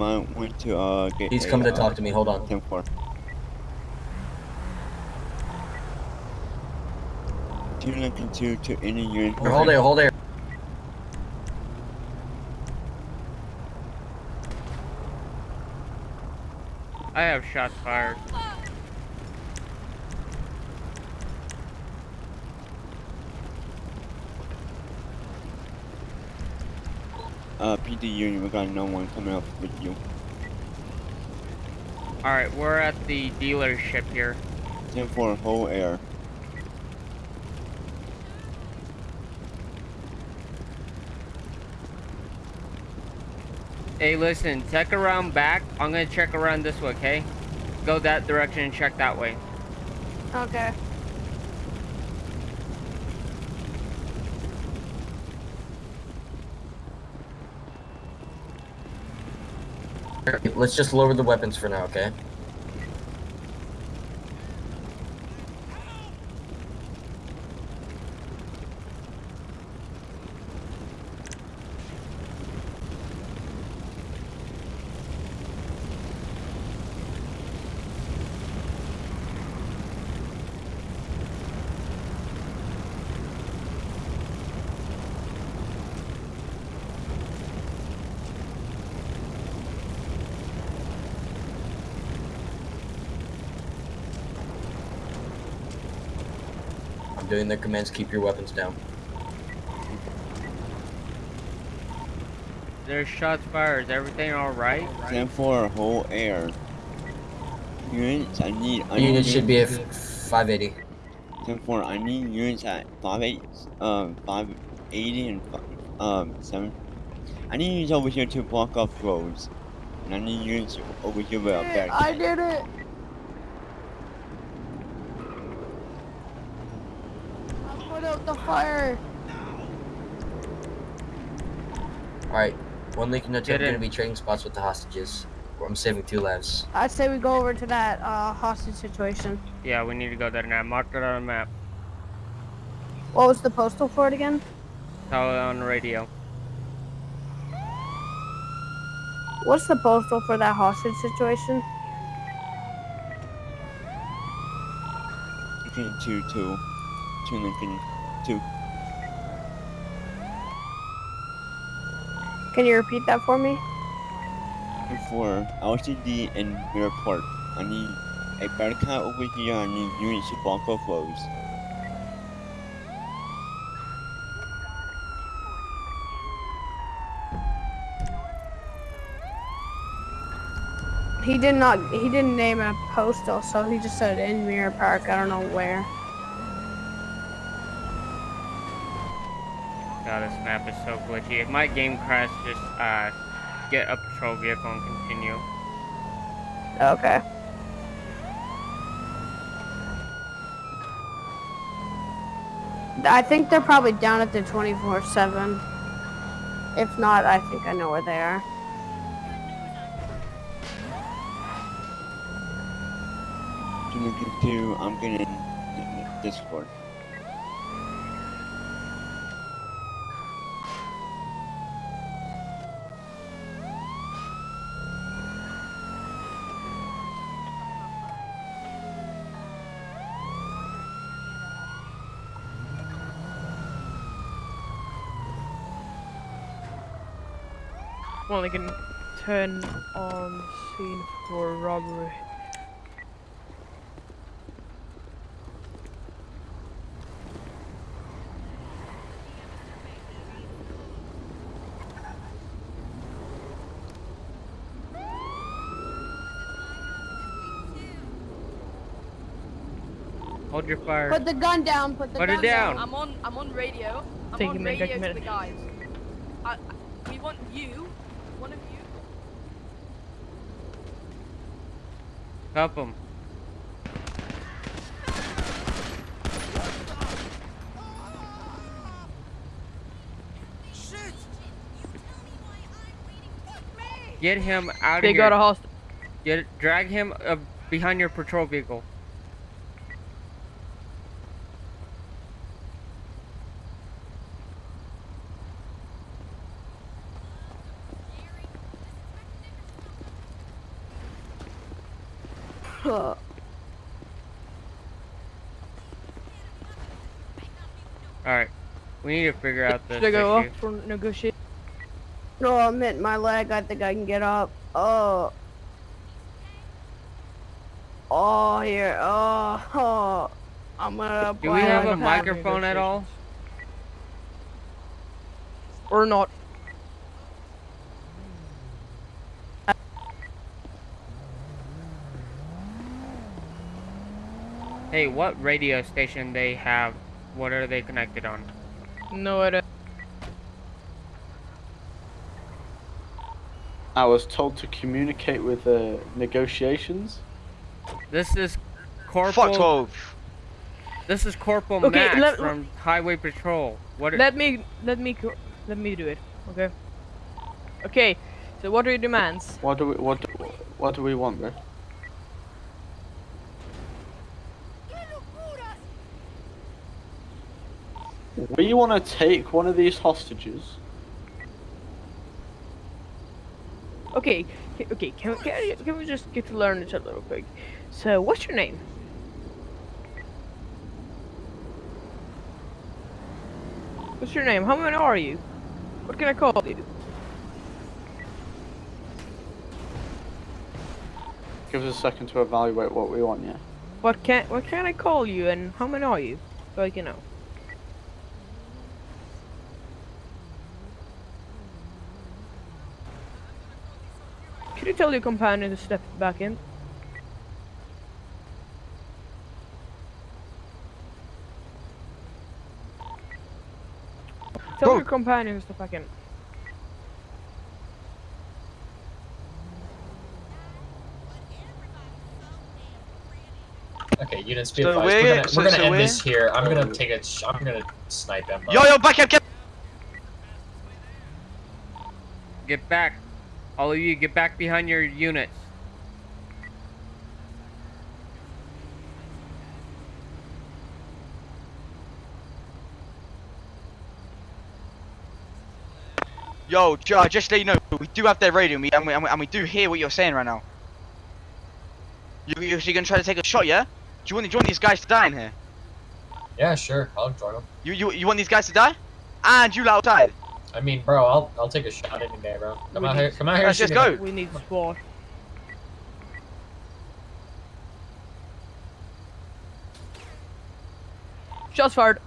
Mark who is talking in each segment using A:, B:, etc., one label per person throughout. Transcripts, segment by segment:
A: PD unit, you might want to uh get.
B: He's
A: a,
B: coming to
A: uh,
B: talk to me. Hold on.
A: 10 4. Two Lincoln 2 to any unit.
B: Here, hold there, hold there.
C: I have shots fired.
A: Uh, PD Union, we got no one coming up with you.
C: Alright, we're at the dealership here.
A: 10 4, whole air.
C: Hey, listen, check around back. I'm gonna check around this way, okay? Go that direction and check that way.
D: Okay.
B: Let's just lower the weapons for now, okay? Doing their commands. Keep your weapons down.
C: There's shots fired. Is everything alright?
A: 10 4, whole air. Units, I need. I
B: Unit
A: need
B: should be at 580.
A: 10 4, I need units at 5 8, um, 580 and um, 7. I need units over here to block off roads. And I need units over here with a barricade.
D: I did it. I put out the fire.
B: Alright. One Lincoln Hotel
C: Get
B: gonna be trading spots with the hostages. I'm saving two lives.
D: I'd say we go over to that uh, hostage situation.
C: Yeah, we need to go there now. Mark it on the map.
D: What was the postal for it again?
C: Tell it on the radio.
D: What's the postal for that hostage situation?
A: Lincoln 2 2. 2 Lincoln 2.
D: Can you repeat that for me?
A: 10 4, LTD and Mirror Park. I need a barricade over here. I need units to block off roads.
D: He did not. He didn't name a postal, so he just said in Mirror Park. I don't know where.
C: God, this map is so glitchy. If my game crashed, just uh, get a patrol vehicle and continue.
D: Okay. I think they're probably down at the 24/7. If not, I think I know where they are.
A: Two Lincoln 2, I'm getting Discord.
E: Well, they can turn on scene for robbery.
C: Hold your fire.
D: Put the gun down. Put the
C: Put it
D: gun
C: down.
F: I'm on. I'm on radio. I'm
E: Take
F: on
E: minute,
F: radio to the guys. I, I- we want you. One of you.
C: Help him. Get him out of here.
E: They got a hostage.
C: Get drag him uh, behind your patrol vehicle.
D: Uh,
C: Alright. We need to figure out this
E: Should I go
C: issue.
E: up for negotiate?
D: no, I'm hitting my leg. I think I can get up. Oh. Oh, here. Oh, oh. I'm gonna.
C: Do we have a microphone at all?
E: Or not?
C: Hey, what radio station they have? What are they connected on?
E: No idea.
G: I was told to communicate with uh, negotiations.
C: This is Corporal.
H: Fuck 12.
C: This is Corporal
E: Okay,
C: Max
E: let-
C: from Highway Patrol. What?
E: Let me let me let me do it. Okay. Okay. So what are your demands?
G: What do we what do, what do we want, bro? We want to take one of these hostages.
E: Okay. Okay. Can we, can, can we just get to learn each other real quick? So what's your name? What's your name? How many are you? What can I call you?
G: Give us a second to evaluate what we want, yeah.
E: What can what can I call you and how many are you? So I can know. Could you tell your companion to step back in? Tell
H: Bro.
E: your companion to step back in.
B: Okay, units be
H: So
B: advised.
H: we're-
B: We're gonna,
H: so-
B: we're gonna
H: so
B: end
H: we're-
B: this here. I'm gonna take a. Sh- I'm gonna snipe him.
H: Yo, yo, back up, get.
C: get back. All of you, get back behind your units.
H: Yo, Joe, just to let you know, we do have their radio, and we, and we, and we, do hear what you're saying right now. You, you, so you're gonna try to take a shot, yeah? Do you want, to join these guys to die in here?
B: Yeah, sure. I'll join them.
H: You, you, you want these guys to die? And you outside?
B: I mean, bro, I'll I'll take a shot any day, bro. Come
E: We
B: out
E: need-
B: here. Come out here.
H: Let's just
B: me.
H: go.
E: We need SWAT. Shots fired.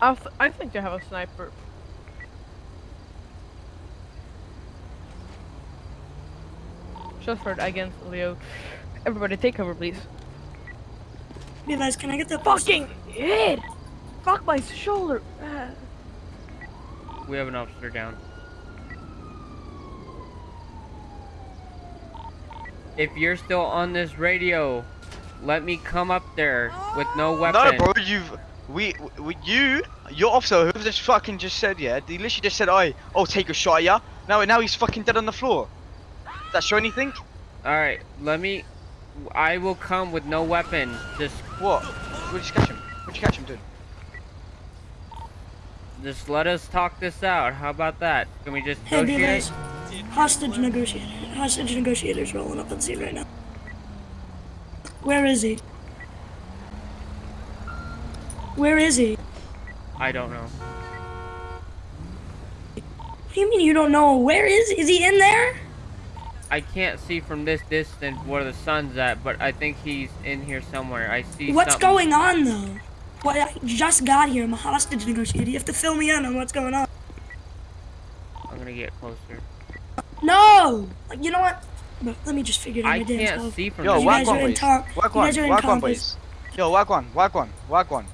E: I, th I think they have a sniper. Shots fired against Leo. Everybody take cover, please.
I: Hey guys, can I get the
E: Fucking head? Fuck my shoulder! Ah.
C: We have an officer down. If you're still on this radio, let me come up there with no weapon.
H: No, bro, you've. We, we, you, your officer, who just fucking just said, yeah, he literally just said, "I, oh, take a shot, yeah." Now, now he's fucking dead on the floor. Does that show anything?
C: Alright, let me. I will come with no weapon. Just,
H: What? Where'd you catch him? Where'd you catch him, dude?
C: just let us talk this out. How about that? Can we just
I: Hey,
C: negotiate?
I: guys. Hostage negotiator. Hostage negotiator's rolling up on scene right now. Where is he? Where is he?
C: I don't know.
I: What do you mean you don't know? Where is is he in there?
C: I can't see from this distance where the sun's at, but I think he's in here somewhere. I see
I: What's
C: something.
I: going on though? What I just got here. I'm a hostage negotiator. You have to fill me in on what's going on.
C: I'm gonna get closer.
I: No! You know what? Bro, let me just figure it out
C: I
I: my damn
C: can't see from
H: Yo,
I: You
C: this.
I: guys
H: whack
I: are
H: one,
I: in
H: please.
I: top-
H: Whack
I: you
H: one,
I: guys are in
H: one, please. Yo, whack one, whack one, whack one.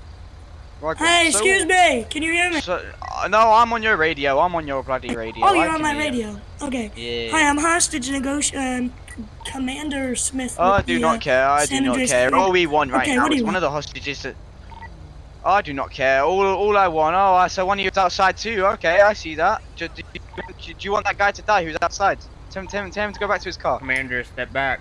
H: Whack.
I: Hey,
H: So-
I: excuse me. Can you hear me?
H: So, uh, no, I'm on your radio. I'm on your bloody radio.
I: Oh, you're
H: can
I: on my
H: hear you.
I: radio. Okay.
H: Yeah.
I: Hi, I'm hostage negotiator. Um, Commander Smith.
H: Oh, I do
I: the,
H: not
I: uh,
H: care. I do not care.
I: County.
H: All we want right
I: Okay,
H: now
I: what do
H: is
I: you
H: one of the hostages that. I do not care. All, all I want. Oh, I- so one of you's outside too. Okay, I see that. Do, do, do, do you want that guy to die who's outside? Tell him, tell him, tell him to go back to his car.
C: Commander, step back.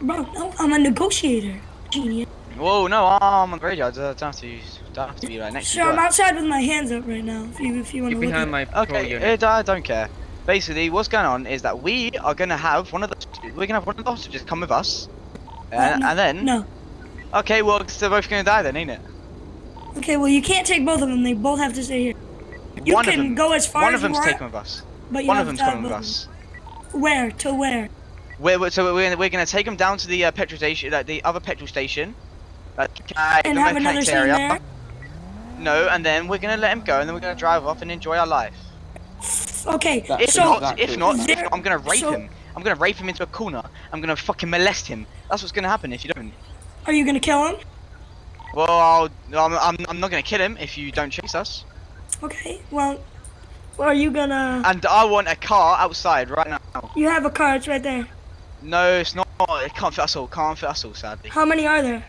I: Bro, no, I'm a negotiator. Genius.
H: Whoa, no, I'm on the radio. I don't have to, don't have to be right next to
I: Sure. I'm outside with my hands up right now. If you if you want
C: Get
I: to look
C: behind my
H: Okay,
C: unit.
H: uh, I don't care. Basically, what's going on is that we are gonna have one of the we're gonna have one of the hostages come with us, and,
I: no,
H: and then
I: No.
H: okay, well, they're both gonna die then, ain't it?
I: Okay, well you can't take both of them. They both have to stay here. You
H: one
I: can
H: of them,
I: go as far
H: one
I: as
H: One
I: of
H: them's
I: want,
H: taking with us.
I: but you
H: One of them's
I: to have
H: coming with us.
I: Where to where?
H: We're, we're, so we're, we're gonna take them down to the uh, petrol station, like the other petrol station, like,
I: And have another scene
H: area.
I: there.
H: No, and then we're gonna let him go, and then we're gonna drive off and enjoy our life.
I: Okay,
G: That-
H: If
I: so
H: not, if not, if not, I'm gonna rape
I: so-
H: him. I'm gonna rape him into a corner. I'm gonna fucking molest him. That's what's gonna happen if you don't.
I: are you gonna kill him?
H: Well, I'll, I'm, I'm, I'm not gonna kill him if you don't chase us.
I: Okay, well, are you gonna?
H: And I want a car outside right now.
I: You have a car. It's right there.
H: No, it's not. It can't fit us all. Can't fit us all, sadly.
I: How many are there?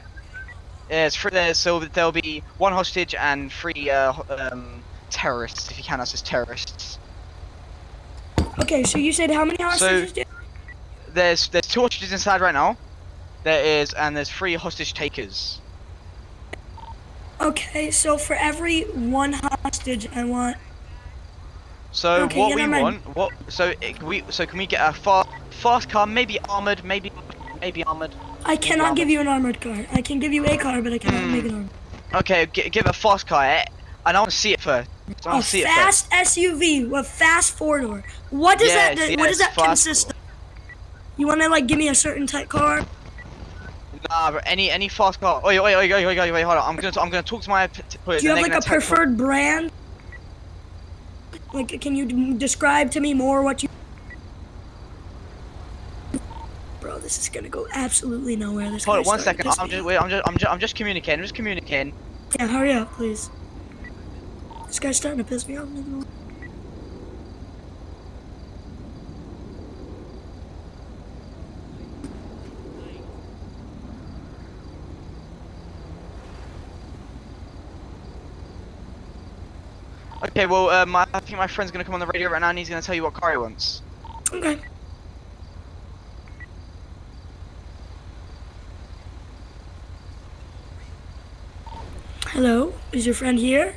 H: Yeah, it's three there, so there'll be one hostage and three uh, um, terrorists, if you count us as terrorists.
I: Okay, so you said how many hostages? do-
H: There's there's two hostages inside right now. There is, and there's three hostage takers.
I: Okay, so for every one hostage, I want.
H: So
I: Okay,
H: what we
I: mind.
H: want, what? So it, we, so can we get a fast fast car, maybe armored, maybe maybe armored.
I: I cannot give you an armored car. I can give you a car, but I cannot
H: Hmm.
I: make an armored.
H: Okay, g- give a fast car, eh? and I want to see it first. I
I: A
H: want to see it first.
I: fast SUV with fast four door. What does
H: Yes,
I: that? what does that consist of? You want to like give me a certain type car?
H: Nah, but any any fast car. Wait, wait, wait, wait, wait, wait, hold on. I'm gonna I'm gonna talk to my.
I: Do you have like a preferred brand? Like, can you d- describe to me more what you? Bro, this is gonna go absolutely nowhere. This
H: Hold on one second. I'm just wait. I'm just I'm just I'm just communicating. I'm just communicating.
I: Yeah, hurry up, please. This guy's starting to piss me off.
H: Okay, well, uh, my, I think my friend's gonna come on the radio right now, and he's gonna tell you what car he wants.
I: Okay. Hello, is your friend here?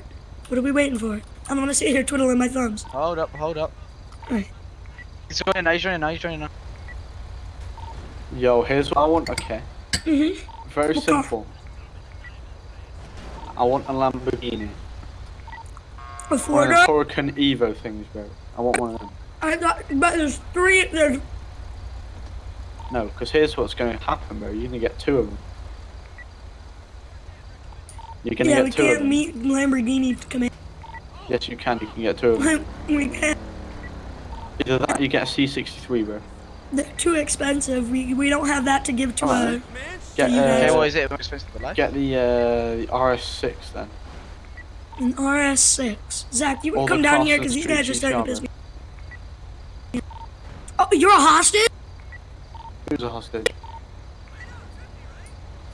I: What are we waiting for? I'm gonna sit here twiddling my thumbs.
H: Hold up, hold up.
I: Alright.
H: He's joining now. He's joining now. He's joining now.
G: Yo, here's what I want. Okay.
I: Mm-hmm.
G: Very
I: What car?
G: simple. I want a Lamborghini.
I: A
G: One
I: four
G: of? Huracan Evo things, bro. I want one of them.
I: I thought, but there's three. There's
G: No, because here's what's going to happen, bro. You're going to get two of them. You're going to
I: yeah, we
G: get two of
I: can't meet Lamborghini to command.
G: Yes, you can. You can get two of them.
I: we can't.
G: Either that, or you get a C63, bro.
I: They're too expensive. We we don't have that to give to
G: Alright.
I: a
G: Get,
I: You guys-
H: Okay,
G: uh,
H: what is it? Expensive for life?
G: get the, uh, the RS6 then.
I: an RS6. Zach, you
G: All
I: can come down here because
G: the
I: these guys are
G: street
I: starting to piss me. Oh, you're a hostage?
G: Who's a hostage?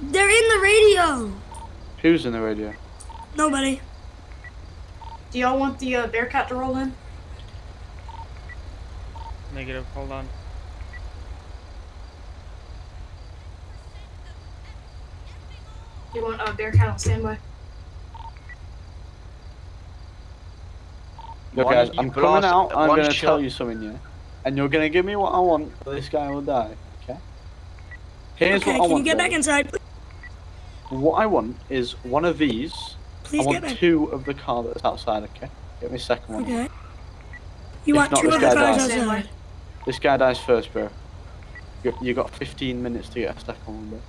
I: They're in the radio.
G: Who's in the radio?
I: Nobody.
F: Do y'all want the uh, Bearcat to roll in?
C: Negative. Hold on.
F: You want uh, Bearcat on standby?
G: Look,
H: Why
G: guys,
H: you
G: I'm coming out. I'm going to tell you something, yeah? And you're going to give me what I want, or this guy will die, okay? Here's
I: okay,
G: what I
I: can
G: want.
I: you get
G: bro.
I: back inside? please?
G: What I want is one of these.
I: Please
G: I
I: get
G: want
I: back.
G: two of the car that's outside, okay? Get me a second one.
I: Okay. You
G: If
I: want
G: not,
I: two
G: this
I: of the
G: guy
I: cars
G: dies.
I: outside.
G: This guy dies first, bro. You, you got 15 minutes to get a second one, bro.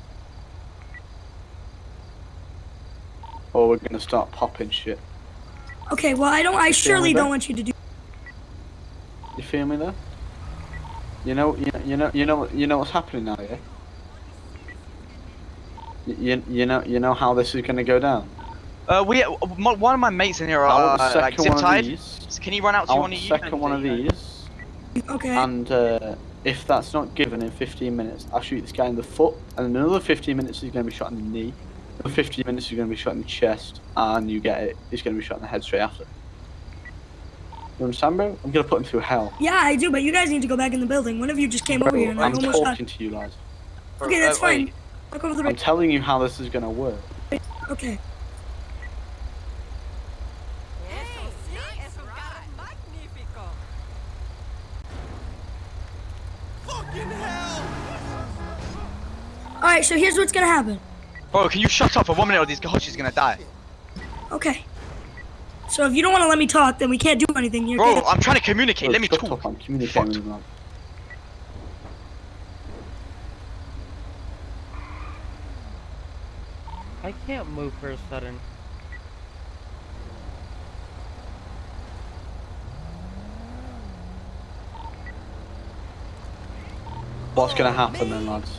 G: Or we're gonna start popping shit.
I: Okay, well, I don't. I
G: You
I: surely don't want you to do.
G: You feel me there? You know, you know, you know, you know, you know what's happening now, yeah? Y- You, you know, you know how this is gonna go down.
H: Uh, we uh, one of my mates in here
G: I
H: are
G: want the
H: uh, like zip
G: one of
H: tied.
G: these.
H: Can you run out to
G: I
H: one
G: want
H: of
G: the
H: you?
G: second one of
H: there you
G: these.
I: Okay.
G: And uh, if that's not given in 15 minutes, I'll shoot this guy in the foot, and another 15 minutes he's going to be shot in the knee. Another 15 minutes he's going to be shot in the chest, and you get it, he's going to be shot in the head straight after. You understand, bro? I'm going to put him through hell.
I: yeah, I do, but you guys need to go back in the building. One of you just came over here and I
G: I'm
I: almost got.
G: talking to you, lads.
I: Okay, that's
H: Uh, wait,
I: fine. Talk over the
G: I'm telling you how this is gonna work.
I: Okay. Alright, so here's what's gonna happen.
H: Bro, can you shut up for one minute or these Hoshi's gonna die?
I: Okay. So if you don't want to let me talk, then we can't do anything here.
H: Bro,
I: okay?
H: I'm trying to communicate.
G: Bro,
H: Let me
G: shut
H: talk.
G: up, I'm communicating
H: Fucked.
G: with him. man.
C: I can't move for a sudden.
G: What's gonna happen then, lads?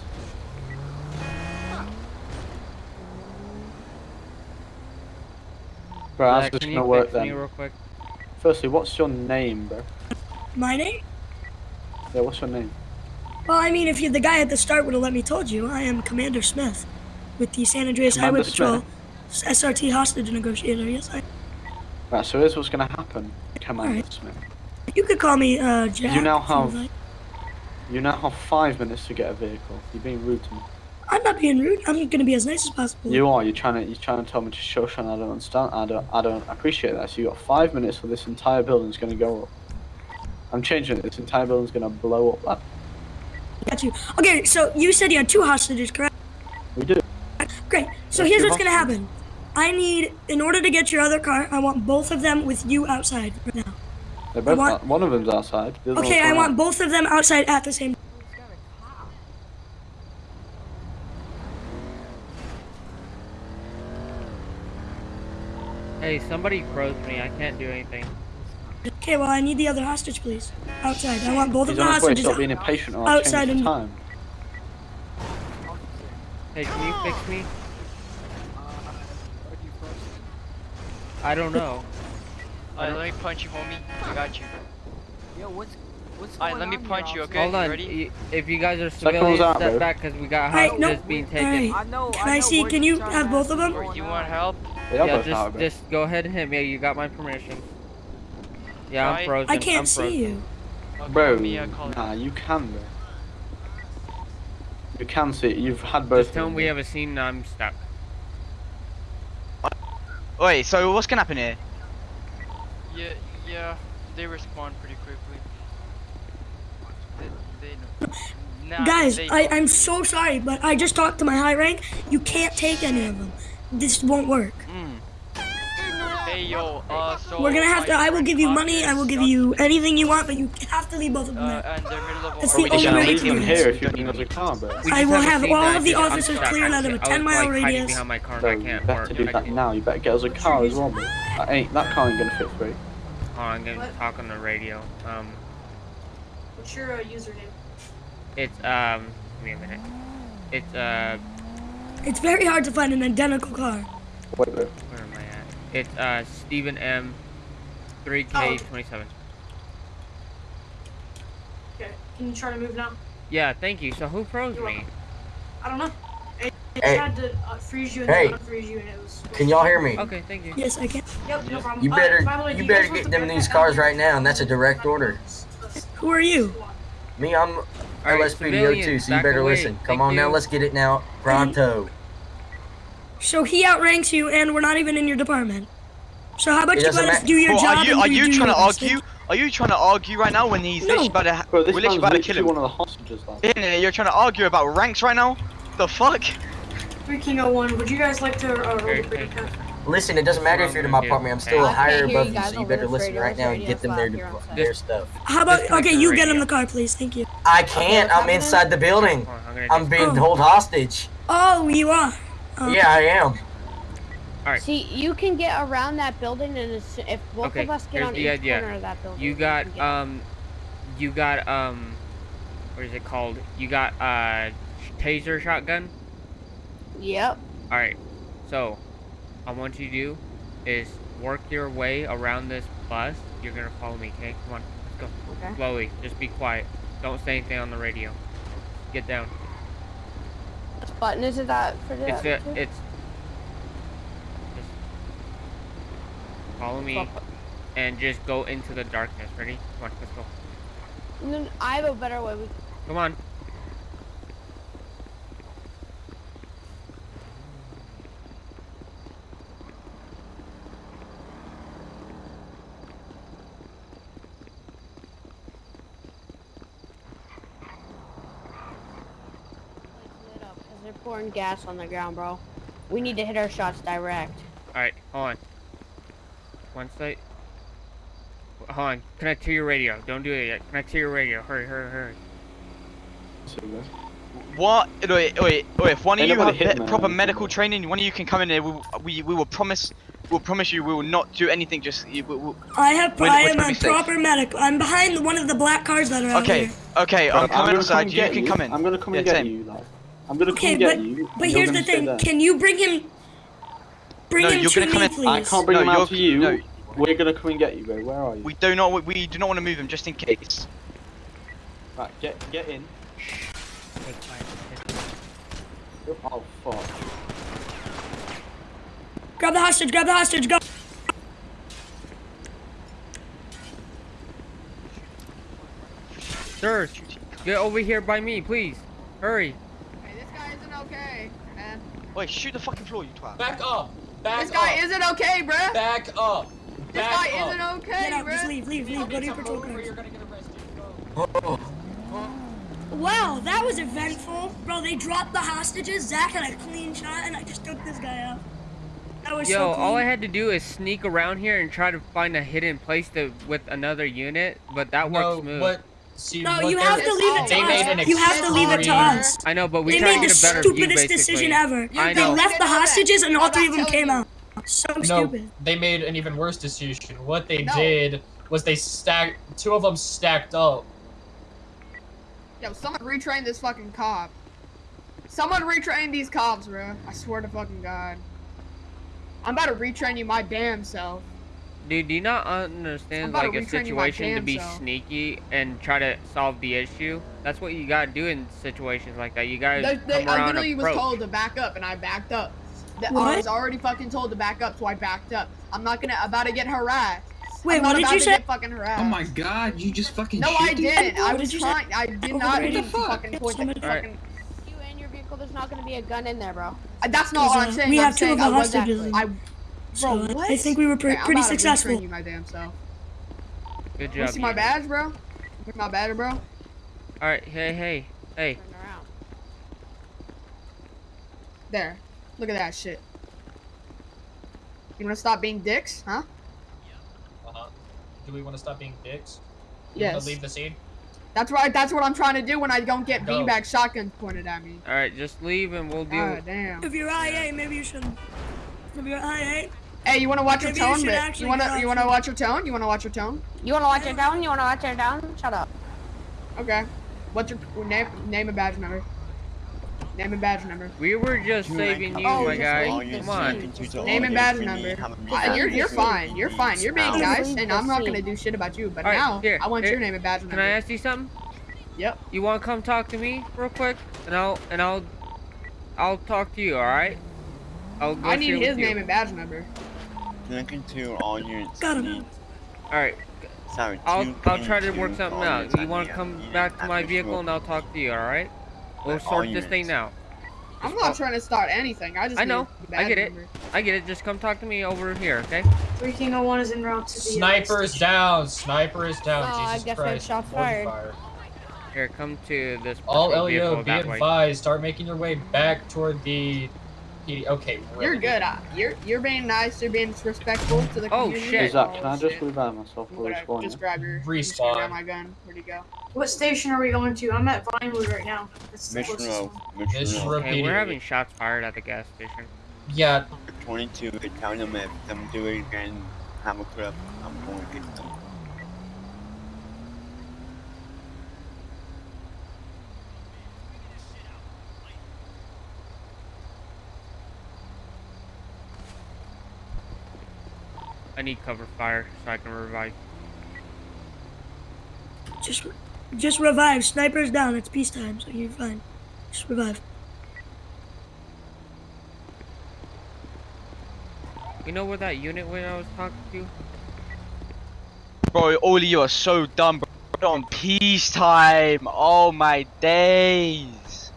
G: Bro, how's
C: Uh,
G: this
C: can
G: gonna work then?
C: real quick?
G: Firstly, what's your name, bro?
I: My name?
G: Yeah, what's your name?
I: Well, I mean, if you the guy at the start would have let me told you, I am Commander Smith with the San Andreas
G: Commander
I: Highway Patrol
G: Smith?
I: SRT hostage negotiator. Yes, I.
G: Right, so here's what's gonna happen, Commander
I: Alright.
G: Smith.
I: You could call me uh, Jack.
G: You now have-
I: like.
G: You now have five minutes to get a vehicle. You're being rude to me.
I: I'm not being rude. I'm gonna be as nice as possible.
G: You are. You're trying to. You're trying to tell me to shush, and I don't understand. I don't. I don't appreciate that. So you got five minutes, or this entire building's gonna go up. I'm changing it. This entire building's gonna blow up.
I: Got you. Okay, so you said you had two hostages, correct?
G: We do.
I: Great. So here's what's gonna happen. I need, in order to get your other car, I want both of them with you outside right now.
G: They're both.
I: want-
G: out- one of them's outside. the
I: Okay, I want
G: out.
I: both of them outside at the same. Time.
C: Hey, somebody froze me. I can't do anything.
I: Okay, well I need the other hostage, please. Outside. I want both
G: He's
I: of the
G: on his way.
I: hostages.
G: Stop being impatient, or I'll
I: outside
G: change the
I: and-
G: time.
C: Hey, can you fix me? I don't know.
J: Alright, let me punch you, homie. I got you.
F: Yo, what's what's
J: Alright,
F: going
J: let me punch
F: here,
J: you, okay?
C: Hold on.
J: You ready?
C: If you guys are
G: Second
C: civilians,
G: one's out,
C: step
G: bro.
C: back because we got
I: Alright,
C: hostages
I: no,
C: being taken.
I: alright.
F: I know.
I: Can
F: I,
I: I see- can you have both of them?
J: Or you want help?
G: They are
C: Yeah, just
G: out,
C: just go ahead and hit me. You got my permission. Yeah, I'm
J: Right.
C: frozen.
I: I can't
C: I'm
I: see
C: frozen.
I: you.
J: Okay,
G: Bro,
J: let me, uh, call
G: nah, you can, bro. You can see it. You've had both.
C: Just tell
G: of
C: them
G: them,
C: we
G: bro.
C: have a scene. and I'm stuck.
H: Wait, so what's gonna happen here?
J: Yeah, yeah, they respond pretty quickly. They, they know. Nah,
I: Guys,
J: they
I: I. I'm so sorry, but I just talked to my high rank. You can't take any of them. This won't work.
J: Hey, yo, uh, so.
I: We're gonna have to. I will give you money. I will give you
J: Uh,
I: anything you want, but you have to leave both of them there.
J: and they're middle level.
I: It's
H: Bro,
I: the only way
H: gotta
I: do this.
G: if you
H: Don't need
G: a car, bro.
C: We
I: I will
C: a
I: have all of the
C: I did- I'm
I: officers
C: stuck.
I: cleared out of a 10 mile
C: like,
I: radius.
C: behind my car and I
G: you
C: can't
G: better
C: work.
G: do that now. You better get us a car as well, bro. That ain't that car ain't gonna fit for you.
C: Hold I'm gonna talk on the radio. Um,
F: What's your uh, username?
C: it's um, give me a minute. It's uh,
I: It's very hard to find an identical car.
G: Wait, bro.
C: where am I at? It's uh, Stephen M. 3K27.
F: Okay. Can you try to move now?
C: Yeah, thank you. So who froze me?
F: I don't know. It, it
B: Hey.
F: tried to uh, freeze you and
B: Hey.
F: unfreeze you and it was.
B: Can y'all hear me?
C: Okay, thank you.
I: Yes, I can.
F: Yep, no problem.
B: You
F: Uh,
B: better,
F: by the way, do
B: you better get them
F: backpack
B: these cars right now, and that's a direct order.
I: Who are you?
B: Me, I'm
C: Alright,
B: LSPDO2,
C: civilians,
B: so you better
C: away.
B: listen. Come
C: Thank
B: on now, let's get it now. Pronto.
I: So he outranks you, and we're not even in your department. So how about
B: It
I: you let us do your
H: Bro,
I: job?
H: are you
I: and
H: are
I: you
H: you trying to
I: yours?
H: argue? Are you trying to argue right now when he's
I: No.
H: literally about to,
G: Bro,
H: we're literally about to kill
G: literally
H: him?
G: one of the hostages, lad.
H: Yeah, you're trying to argue about ranks right now? The fuck?
F: Three King 01, would you guys like to uh, roll the bridge
C: thank
F: account?
B: Listen, it doesn't matter if you're to my apartment. I'm still
D: I
B: higher above
D: you
B: you,
D: guys
B: so you better listen
D: radio.
B: right now and get them
D: loud
B: their
D: here
B: their stuff.
I: How about okay? You get in the car, please. Thank you.
B: I can't. I'm inside the building.
C: I'm gonna
B: I'm
C: do-
B: being
I: Oh.
B: held hostage.
I: Oh, you are. Oh.
B: Yeah, I am. All right.
D: See, you can get around that building, and as, if both
C: Okay,
D: of us get
C: here's
D: on
C: the
D: each
C: idea.
D: corner of that building,
C: You
D: we
C: got
D: can get-
C: um, you got um, what is it called? You got uh, taser shotgun.
D: Yep.
C: All right. So, I want you to do is work your way around this bus. You're gonna follow me, okay? Come on, let's go.
D: Okay.
C: Slowly. Just be quiet. Don't say anything on the radio. Get down.
D: What button is it that for
C: It's
D: that?
C: a,
D: too?
C: it's. Just follow me, and just go into the darkness. Ready? Come on, let's go.
D: No, I have a better way. We,
C: Come on.
D: They're pouring gas on the ground, bro. We need to hit our shots direct.
C: Alright, hold on. One site. Hold on. Connect to your radio. Don't do it yet. Connect to your radio. Hurry, hurry, hurry.
H: What? Wait, wait, wait. If one of you
G: nobody
H: have
G: hitting
H: be-
G: me,
H: proper
G: I'm
H: medical training, one of you can come in here. We, we, we will promise. We'll promise you we will not do anything. Just we, we,
I: I have.
H: When-
I: I
H: which
I: am a
H: be safe?
I: proper medic. I'm behind one of the black cars that are out
H: okay,
I: here.
H: okay. I'm
G: Right,
H: coming
G: gonna
H: outside.
G: and
H: You can come in.
G: I'm gonna come and
H: Yeah,
G: get
H: same.
G: you, like. I'm gonna come
I: Okay,
G: get
I: but
G: you.
I: but here's the thing.
G: there.
I: Can you bring him? Bring
H: No,
I: him
H: you're
I: to
H: gonna
I: me,
H: come in-
I: please.
G: I can't bring
H: No,
G: him out
H: you're-
G: to you.
H: no.
G: We're gonna come and get you, bro. Where are you?
H: We do not. We do not want to move him just in case.
G: Right, get get in. Oh fuck.
I: Grab the hostage. Grab the hostage. Go.
C: Sirs, get over here by me, please. Hurry.
F: Hey, this guy isn't okay, man.
H: Wait, shoot the fucking floor, you twat.
K: Back up. Back
F: This guy isn't okay, bruh.
K: Back up. Back This
F: guy
K: up.
F: isn't okay,
I: Get out. Just
F: bruh.
I: leave. Leave. Leave. Go to your patrol
K: Over,
I: cars.
K: you're gonna get arrested. Go. Oh.
I: Wow, that was eventful, bro. They dropped the hostages. Zach had a clean shot, and I just took this guy out. That was
C: Yo,
I: so clean.
C: all I had to do is sneak around here and try to find a hidden place to with another unit, but that
K: No,
C: worked smooth.
K: what?
I: No, you have to leave it to us. You have to leave it to us.
C: I know, but we
I: They made the
C: a better
I: stupidest decision ever.
C: I
I: They
C: know.
I: left the hostages, and all three of them came out. So
K: No,
I: stupid.
K: they made an even worse decision. What they
F: No.
K: did was they stacked two of them stacked up.
F: Yo, someone retrain this fucking cop. Someone retrain these cops, bro. I swear to fucking God. I'm about to retrain you my damn self.
C: Dude, do you not understand like a
F: retrain you
C: situation to be
F: self.
C: sneaky and try to solve the issue? That's what you gotta do in situations like that. You gotta
F: They, they,
C: come
F: I
C: around
F: literally was told to back up, and I backed up. That- I was already fucking told to back up, so I backed up. I'm not gonna about to get harassed.
I: Wait,
F: I'm
I: what
F: not
I: did
F: about
I: you
F: to
I: say?
F: get fucking harassed.
L: Oh my god, you just fucking
F: No,
L: shoot
F: I didn't. I
I: What
F: was
I: did say?
F: trying. I did
I: Oh,
F: not
I: what
F: mean
I: the
F: to
L: fuck?
F: fucking point the
I: Somebody-
F: fucking.
D: You and your vehicle, there's not gonna be a gun in there, bro.
F: That's not what I'm saying.
I: we
F: I'm
I: have two of the
F: I
I: hostages
F: I,
I: So
F: bro,
I: I-
F: what?
I: I think we were pre-
F: Okay, I'm
I: pretty
F: to retrain
I: successful.
F: You my damn self.
C: Good
F: You
C: job.
F: see my badge, bro? See my badge, bro?
C: Alright, hey, hey, hey.
D: Turn around.
F: There. Look at that shit. You wanna stop being dicks, huh? Yeah.
K: Uh huh. Do we want to stop being dicks? You wanna Leave the scene.
F: That's right. That's what I'm trying to do when I don't get
K: Go.
F: beanbag shotguns pointed at me.
C: Alright, just leave and we'll deal
F: God damn.
I: If you're IA, maybe you shouldn't. If you're IA,
F: Hey, you wanna watch your
I: Maybe you
F: tone?
I: should
F: Rick? You wanna you wanna watch your tone? You wanna watch your tone?
D: You wanna watch your tone? You wanna watch it down? Shut up.
F: Okay. What's your name? Name and badge number. Name and badge number.
C: We were just saving you,
F: Oh,
C: my guy. Come on.
F: Name and badge number. Uh, you're you're fine. You're fine. You're being nice, and I'm not gonna do shit about you. But
C: Alright,
F: now
C: here,
F: I want
C: here.
F: your name and badge number.
C: Can I ask you something?
F: Yep.
C: You wanna come talk to me real quick? And I'll and I'll I'll talk to you, alright? I'll go
F: I need his name and badge number.
A: Connecting to all units.
I: Got him.
C: Alright,
A: Sorry,
C: I'll I'll try to work something out. You wanna come back to my vehicle and I'll talk to you, alright? We'll
A: Like, all
C: sort this
A: units.
C: thing out.
F: I'm not trying to start anything. I just
C: I know. I get it.
F: number.
C: I get it. Just come talk to me over here, okay?
I: 301 is en route to the.
K: Sniper is down. Sniper is down.
D: Oh, I
K: Jesus
D: guess I shot fired.
K: fire.
C: Here, come to this
K: All LEO,
C: vehicle
K: be
C: that way.
K: advised. Start making your way back toward the. PD. Okay.
F: You're good. Uh, you're you're being nice. You're being respectful to the
C: Oh,
F: community.
C: shit.
G: Is that? Can I
F: Oh,
G: just
F: shit.
G: revive myself
F: I'm
G: before
F: gonna just grab your. I'm
K: Respawn.
F: grab my gun. Where'd he go?
I: What station are we going to? I'm at Vinewood right now. That's
A: Mission Row. Mission Row.
C: Hey, we're having shots fired at the gas station.
K: Yeah.
A: 22, tell them if them do it again, have a clip, I'm going to get them.
C: I need cover fire so I can revive.
I: Just, just revive. Sniper's down. It's peacetime, so you're fine. Just revive.
C: You know where that unit went I was talking to?
H: Bro, all of you are so dumb, bro. On peacetime. Oh my days.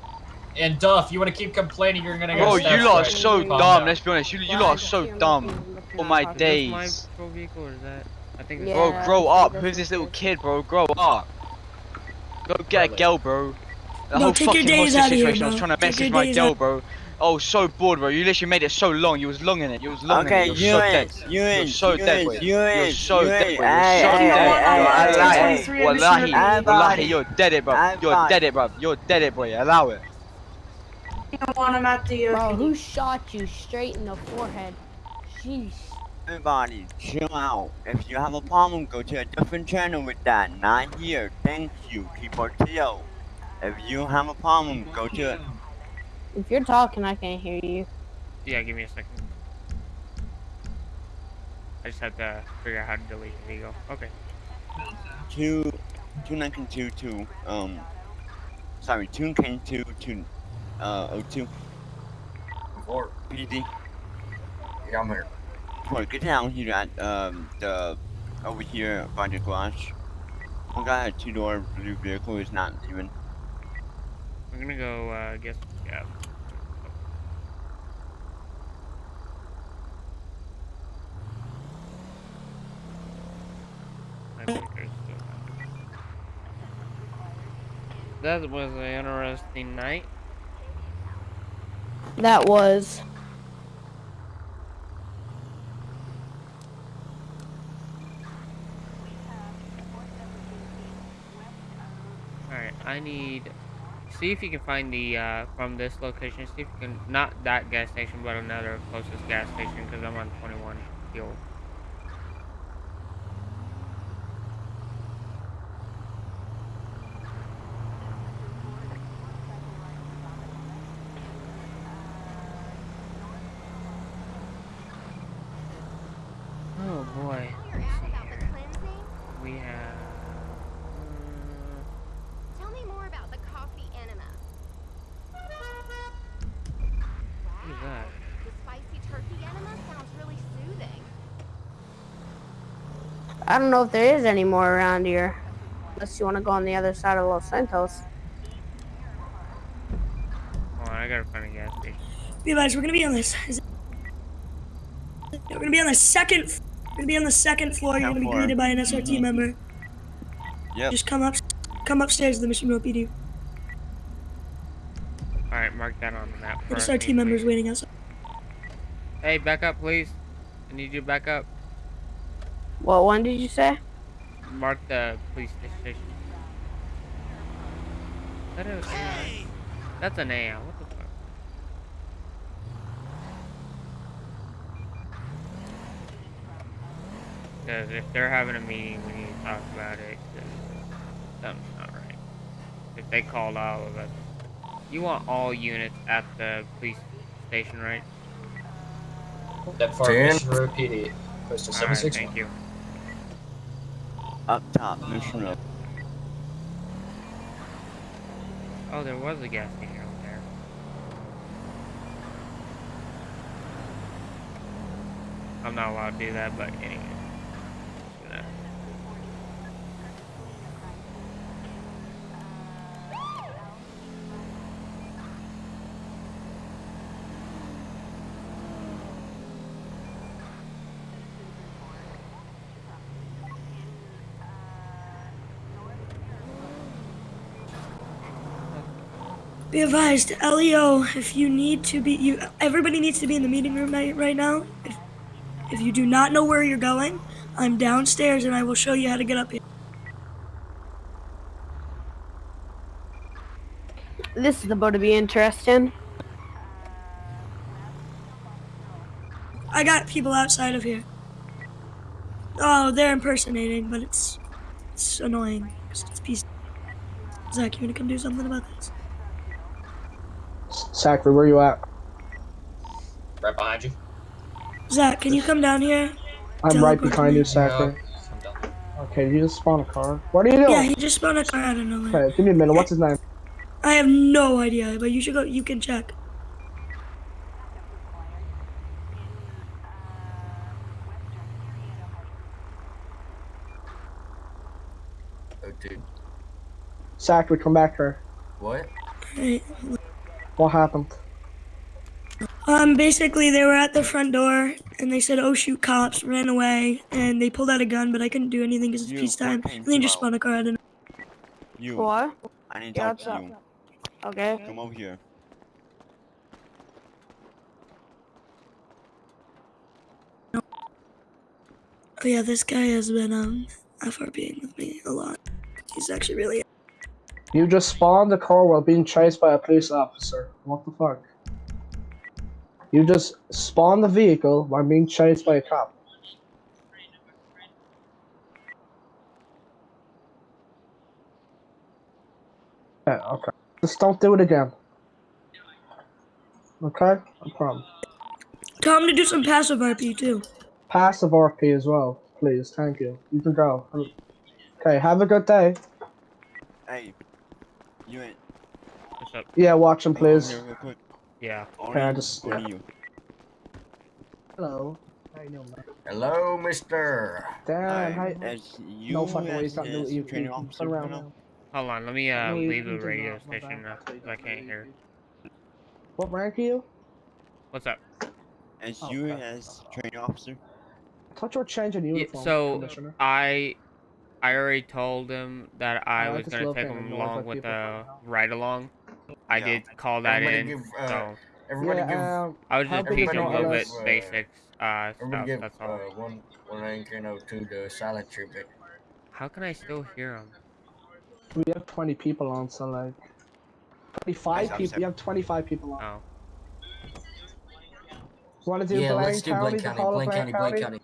K: And Duff, you want to keep complaining, you're gonna get
H: Bro, you lot are so dumb. Let's be honest. You, you lot are so
D: see him
H: dumb.
D: Looking- looking
H: Oh my
D: how-
C: Is this my
H: days.
C: patrol vehicle or is that? I think
D: Yeah.
H: Bro, grow up. Who's this little kid, bro? Grow up. Go get a girl, bro. The
I: Bro,
H: whole
I: take your
H: fucking
I: days
H: hostage
I: outta here,
H: situation. I was trying to
I: Take
H: message my
I: days
H: girl,
I: out.
H: bro. I was so bored, bro. You literally made it so long. You was long in it. You was long
A: Okay,
H: in it. You're so dead. You're so dead, boy. You're so dead, bro. You're so dead.
A: hey,
H: Yo,
A: hey,
H: Wallahi, wallahi, wallahi, you're dead it, bro. You're dead it, bro. You're dead it, boy. Allow it.
D: want him at the. Bro, who shot you straight in the forehead? Jeez.
A: Everybody, chill out. If you have a problem, go to a different channel with that. Not here. Thank you. Keep it chill. If you have a problem, go to it.
D: If you're talking, I can't hear you.
C: Yeah, give me a second. I just had to figure out how to delete the video. Okay.
A: Two, two nineteen two two. Um, sorry, two nineteen two two. Uh, oh two.
B: Four.
A: PD.
B: Yeah, I'm here.
A: Boy, get down here at um the over here by the garage. One guy had two door blue vehicle is not even.
C: I'm gonna go, uh, guess, yeah. I think there's still time. That was an interesting night.
D: That was.
C: Alright, I need... See if you can find the, uh, from this location, see if you can, not that gas station, but another closest gas station, because I'm on 21 fuel. Oh boy. Let's see here. We have... mm,
M: Tell me more about the coffee enema.
C: What is that?
M: The spicy turkey enema sounds really soothing.
D: I don't know if there is any more around here. Unless you want to go on the other side of Los Santos.
C: Hold on, I gotta find a gas station.
I: Realize we're gonna be on this. Is. We're gonna be on the second. We're gonna be on the second floor. You're gonna be greeted by an SRT member.
A: Yep.
I: Just come up, come upstairs to the Mission Row PD.
C: Alright, mark that on the map.
I: The
C: for
I: SRT members waiting outside.
C: Hey, back up, please. I need you to back up.
D: What one did you say?
C: Mark the police station. Is that a AI? That's an AI. What the fuck? Because if they're having a meeting, we need to talk about it. 'cause something's not right. If they called all of us. You want all units at the police station, right?
K: That far
B: Ten.
K: Mission Row PD. Postal
C: Alright,
K: 761.
C: thank you.
A: Up top, road.
C: Oh, there was a gas station over there. I'm not allowed to do that, but anyway. Let's do that.
I: Be advised, Leo, if you need to be, you everybody needs to be in the meeting room right, right now. If, if you do not know where you're going, I'm downstairs and I will show you how to get up here.
D: This is about to be interesting.
I: I got people outside of here. Oh, they're impersonating, but it's it's annoying. 'cause It's piece. Zach, you wanna come do something about this?
N: Zachary, where are you at?
K: Right behind you.
I: Zach, can you come down here?
N: I'm
I: Tell
N: right behind you,
I: what
N: Zachary. Okay, did you just spawn a car? What are you doing?
I: Yeah, he just spun a car out of nowhere.
N: Okay, give me a minute. What's his name?
I: I have no idea, but you should go. You can check.
B: Oh, dude.
N: Zachary, come back here.
B: What?
I: Right.
N: What happened?
I: Um, basically, they were at the front door and they said, "Oh shoot, cops!" Ran away and they pulled out a gun, but I couldn't do anything because it's
A: You
I: peacetime. And they just
A: slow.
I: spun a car out of.
A: You.
D: What?
A: I need to
D: Yeah,
A: talk
D: what's
A: to
D: up?
A: you.
D: Okay.
A: Come over here.
I: Oh yeah, this guy has been um FRPing with me a lot. He's actually really
N: You just spawned the car while being chased by a police officer. What the fuck? You just spawned the vehicle while being chased by a cop. Yeah, okay. Just don't do it again. Okay? No problem.
I: Tell him to do some passive RP too.
N: Passive RP as well, please. Thank you. You can go. Okay, have a good day.
A: Hey, you ain't.
C: What's up?
N: Yeah, watch him, please.
A: here real quick.
C: Yeah.
N: Okay, I
A: Only-
N: just-
A: only
N: yeah.
A: you.
N: Hello. How you doing, man?
B: Hello, Mister.
N: Damn, hi.
A: you
N: No fucking way,
A: as
N: he's not doing. You,
A: training
N: you, turn around
A: now,
N: now.
C: Hold on, let me uh
N: No,
C: leave the radio station
N: bad.
C: uh, 'cause I can't hear.
N: What rank are you?
C: What's up?
A: as
N: Oh,
A: you
N: okay.
A: as training officer.
N: I thought you were changing
C: Yeah,
N: uniform,
C: so
N: Commissioner.
C: I I already told him that I
N: I
C: was
N: just
C: gonna take
N: hearing
C: him along with
N: people
C: the ride along. I
A: Yeah.
C: did call that
B: Everybody
C: in,
B: give, uh,
C: so
B: Everybody
N: yeah,
B: give.
N: um,
C: I was just
N: big is
C: teaching a little bit
B: uh,
C: basics uh,
B: Everybody
C: stuff.
B: give
C: That's
B: uh,
C: all.
B: one one rank you know to the silent treatment.
C: How can I still hear him?
N: we have 20 people on, so like. 25 people.
A: sorry.
N: We have 25 people on.
C: Oh,
N: Want to do
B: yeah,
N: Blaine
B: let's do
N: County?
B: Blaine County.
N: whole
B: Blaine County. Blaine
N: County?
B: County.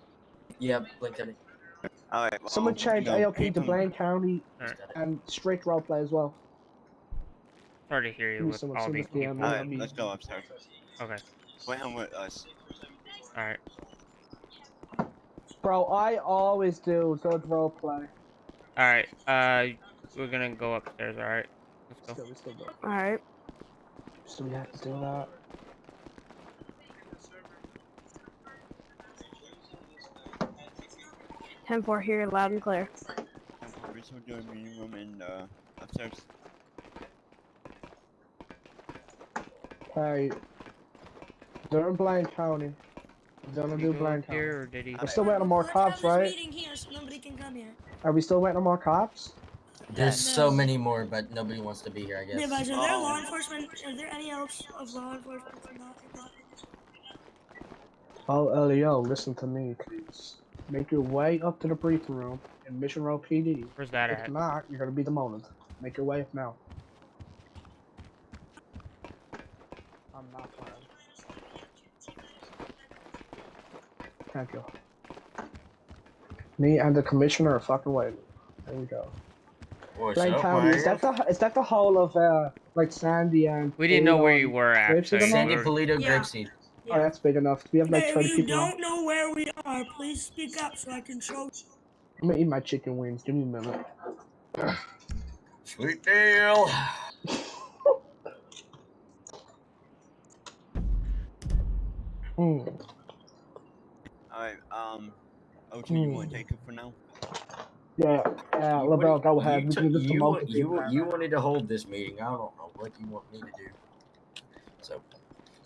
B: Yeah, Blaine County.
A: Alright, well,
N: Someone
A: you
N: change
A: know,
N: AOP
A: pick
N: to
A: 'em-
N: Blaine County
C: Alright.
N: and strict roleplay as well.
C: Hard to hear you with
N: some-
C: all these
N: of the,
C: people.
A: Alright, let's go upstairs.
C: Okay,
A: Wait him with us.
C: all right.
N: Bro, I always do good roleplay.
C: All right, uh, we're gonna go upstairs. All right, let's go.
N: Still, we still do.
D: Alright.
N: So we have to do that.
D: Ten four here, loud and clear.
A: We're still doing meeting room and uh, upstairs.
N: Hey, they're in Blaine County. We're gonna do
C: he go
N: Blaine County.
C: here or did he?
N: We're still waiting on more cops, right?
I: here so nobody can come here.
N: Are we still waiting on more cops?
B: There's so
I: No.
B: many more, but nobody wants to be here. I guess.
I: Yeah, guys, are there
A: Oh.
I: law enforcement? Are there any else of law enforcement from that?
N: Oh, Elio, listen to me, please. Make your way up to the briefing room in Mission Row PD.
C: Where's that
N: If
C: at?
N: not, you're gonna be demoted. Make your way up now. I'm not. Thank you. Me and the commissioner are fucking waiting. There we go.
B: What's
N: Blaine
B: up,
N: County, is that the is that the whole of uh like Sandy and
C: We didn't know where you were
N: Grapeseed
C: actually.
N: and all?
B: Sandy
C: We were-
B: Paleto
I: Yeah.
B: Grapeseed.
N: Oh, that's big enough. We have like
I: Hey,
N: 30
I: if you don't know where we are, please speak up so I can show. you.
N: I'm gonna eat my chicken wings. Give me a minute.
B: Sweet deal.
N: Hmm.
A: Alright, um, O2, you want to take it for now?
N: Yeah, yeah,
B: You
N: LaBelle, go ahead.
B: You,
N: We
B: you, you, you wanted to hold this meeting. I don't know what you want me to do. So.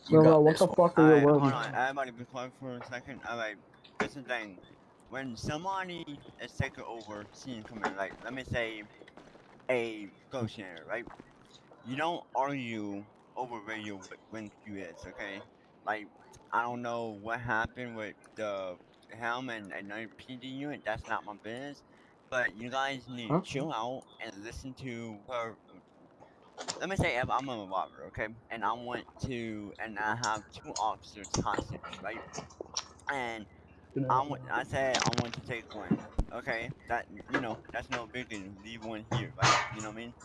B: You
N: uh, what the
B: one.
N: fuck are
A: you hold
N: words?
A: on, everybody be quiet for a second. Alright, this is the thing. When somebody is taking over, seeing coming, like, let me say, a ghost share, right? You don't argue over where you when you is, okay? Like, I don't know what happened with the helm and another PD unit, that's not my business. But you guys need to chill out and listen to her. Let me say if I'm a robber, okay? And I want to, and I have two officers hostage, right? And I want, I said I want to take one, okay? That, you know, that's no big deal. Leave one here, right? You know what I mean?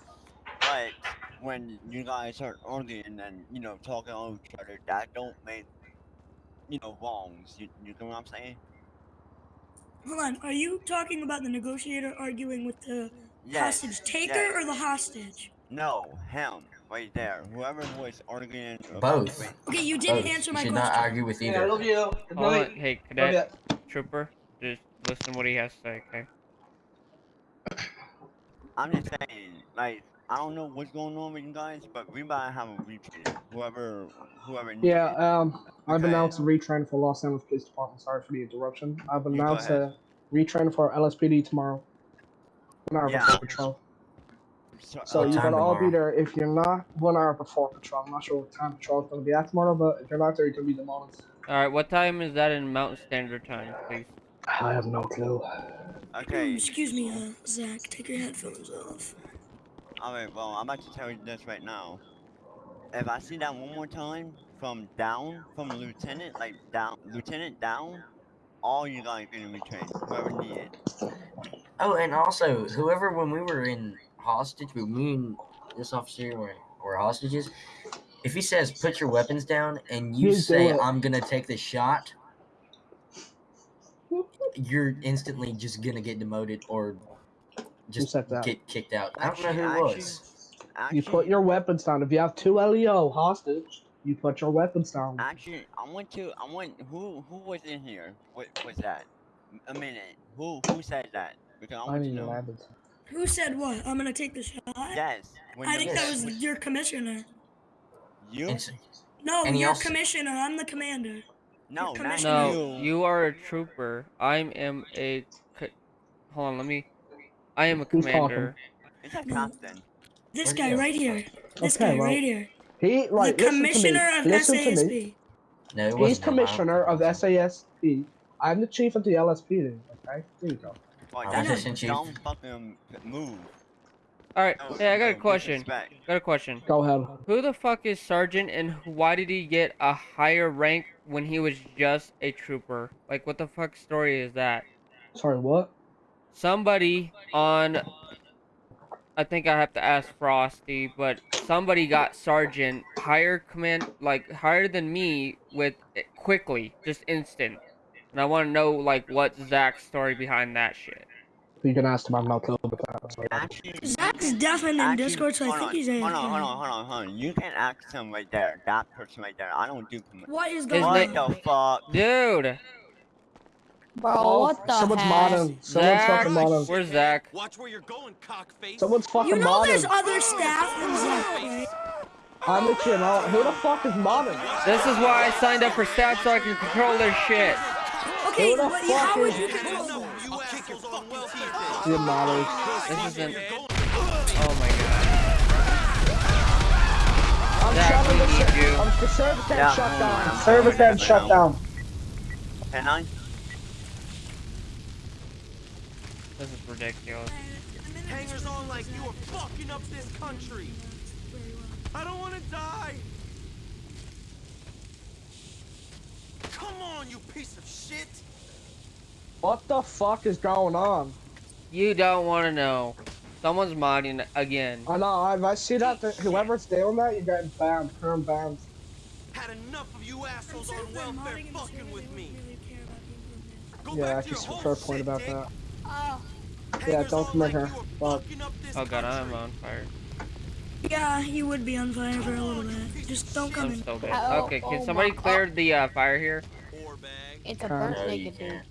A: But when you guys start arguing and you know talking over each other, that don't make you know wrongs. You, you know what I'm saying?
I: Hold on, are you talking about the negotiator arguing with the
A: Yes.
I: hostage taker
A: yes.
I: or the hostage?
A: No, him right there. Whoever was arguing.
B: Both.
I: Okay, you didn't
B: Both.
I: answer
B: You
I: my
B: should
I: question.
B: not argue with either.
N: you.
C: Hold on, hey cadet, trooper, just listen to what he has to say, okay?
A: I'm just saying, like, I don't know what's going on with you guys, but we might have a retrain. Whoever, whoever. needs
N: Yeah,
A: it.
N: um, I've
A: Okay.
N: announced a retrain for Los Angeles Police Department. Sorry for the interruption. I've
A: go
N: announced
A: ahead.
N: a retrain for LSPD tomorrow. An hour
A: Yeah.
N: before patrol.
A: So,
N: So you
B: time
N: gotta all be there. If you're not one hour before patrol, I'm not sure what time patrol is gonna be at tomorrow, but if you're not there, you can be the moment.
C: All right, what time is that in Mountain Standard Time, please?
N: I have no clue.
A: Okay.
I: Um, excuse me, uh, Zach. Take your headphones off.
A: Alright, well, I'm about to tell you this right now. If I see that one more time, from down, from lieutenant, like down, lieutenant down, all you guys are gonna be trained, whoever needed.
B: Oh, and also, whoever, when we were in hostage, when me and this officer were, were hostages, if he says, put your weapons down, and you
N: You do
B: say,
N: it.
B: I'm gonna take the shot, you're instantly just gonna get demoted or just
N: said that?
B: get kicked out. I don't know who it
A: actually-
B: was.
N: You put your weapons down. If you have two LEO hostage, you put your weapons down.
A: Actually, I want to. I want who who was in here. What was that? A minute. Who who said that? Because I
N: I
A: want to
N: need
A: know.
I: Who said what? I'm gonna take the shot.
A: Yes.
I: I think that was your commissioner.
A: you.
B: It's-
I: No,
B: And he
I: your
B: also-
I: commissioner. I'm the commander.
A: No,
I: commissioner.
C: No, you are a trooper. I am a. Hold on, let me. I am a
N: Who's
C: commander.
A: It's a captain.
I: This
B: Where'd
I: guy
B: he
I: right here. This
N: Okay,
I: guy
N: well,
I: right here.
N: He like
I: the commissioner of
N: listen.
I: SASP.
B: No, it
N: He's
B: wasn't him. I don't
N: commissioner of
B: think it.
N: SASP. I'm the chief of the LSP. Okay, there you go.
A: Like,
B: I
A: that's
B: was
A: a
B: just in
A: fucking move.
C: All right,
A: Oh,
C: hey, I got a question. Got a question.
N: Go ahead.
C: Who the fuck is Sergeant, and why did he get a higher rank when he was just a trooper? Like, what the fuck story is that?
N: Sorry, what?
C: Somebody on. I think I have to ask Frosty, but somebody got sergeant higher command, like higher than me, with quickly, just instant. And I want to know like what Zach's story behind that shit.
N: You can ask him. I'm not clue about that. Sorry.
A: Actually,
I: Zach's definitely in Discord, so I think
A: on,
I: he's
A: hold
I: AFK.
A: on, hold on, hold on, hold on. You can ask him right there. That person right there. I don't do command.
I: What is going on?
A: What the fuck?
C: Dude,
D: Bro,
N: Oh,
D: what the
N: Someone's
D: heck?
N: modding. Someone's
C: Zach,
N: fucking modding.
C: where's Zach?
O: Watch where you're going, cockface.
N: Someone's fucking
I: You know there's other staff than Zach.
N: I'm the chief. now. Who the fuck is modding?
C: This is why I signed up for staff so I can control their shit.
I: Okay,
N: Who the
I: but you- how
N: fuck
I: would
N: is-
I: you control them?
O: You assholes on welfare.
N: You modders.
C: This isn't. Oh my god.
N: I'm
C: Zach,
N: shutting
C: we
N: the
C: need
N: ser-
C: you.
N: I'm the service
A: Yeah,
N: end shut down. Service end shut down.
A: Can I?
C: This is ridiculous.
O: Hangers on like you are fucking up this country. I don't want to die. Come on, you piece of shit.
N: What the fuck is going on?
C: You don't want to know. Someone's modding again.
N: I know. If I see that, th- whoever's doing that, you're getting banned. Perm banned.
O: Had enough of you assholes on welfare fucking with me. Go
N: Yeah,
O: back to your
N: actually,
O: whole
N: fair point
O: shit,
N: about
O: dick.
N: that.
D: Oh,
N: Yeah, don't
O: on
N: commit
O: like
N: her. Fuck.
O: fucking up this
C: Oh god, I'm on fire.
I: Yeah, you would be on fire for a little bit. Just don't come
C: I'm
I: in.
C: so dead.
D: Oh,
C: Okay,
D: oh
C: can somebody
D: my-
C: clear the uh, fire here?
D: It's a
N: Uh,
D: burnt
B: No,
D: naked dude.
B: can't.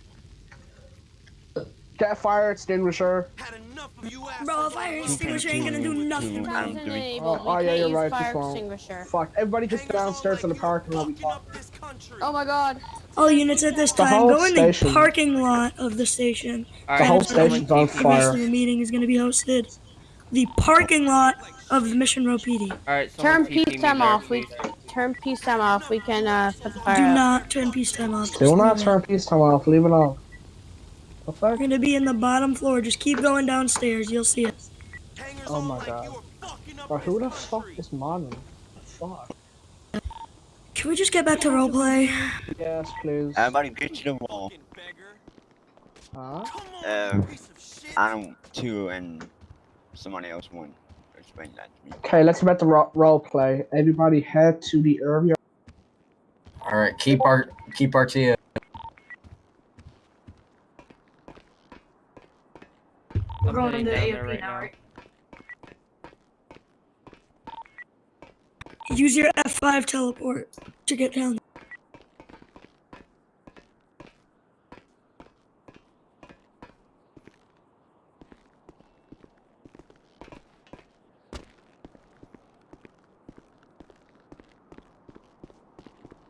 N: Get a fire extinguisher.
O: Had enough of you assholes
I: Bro, a
O: on
I: fire extinguisher ain't gonna do nothing.
A: Two,
D: Sometimes it ain't,
N: Oh, oh, yeah, you're right,
D: fire extinguisher.
N: Fuck. Everybody just
O: Hangers on
N: downstairs in the
O: you are
N: parking lot. We
O: fucking
N: talk.
O: Up this country.
D: Oh my god.
I: All units at this time, go in the
N: station.
I: parking lot of the station.
C: All
N: The whole station's on
C: TP.
I: The rest
N: fire.
I: of the meeting is gonna be hosted. The parking lot of the Mission Row PD.
C: All right,
D: Turn
C: peace TP me
D: peacetime
C: there,
D: off. We turn peace peacetime off. We can uh put the fire
I: Do
D: out.
I: not turn peacetime off.
N: Do not turn peacetime off. Leave it on. The fuck?
I: We're gonna be in the bottom floor. Just keep going downstairs. You'll see it.
N: Oh my god.
O: you are fucking up
N: Bro,
O: this
N: who the fuck
O: country.
N: is modding? Fuck.
I: Can we just get back to roleplay?
N: Yes, please.
A: Everybody get to the wall.
O: Fucking beggar.
N: Huh?
A: Uh,
O: you piece of shit.
A: I don't two and somebody else one. Explain that to me.
N: Okay, let's get back to ro- role play. Everybody head to the area.
B: All right, keep our keep our T.
C: I'm heading down there right now.
I: Use your F5 teleport to get down.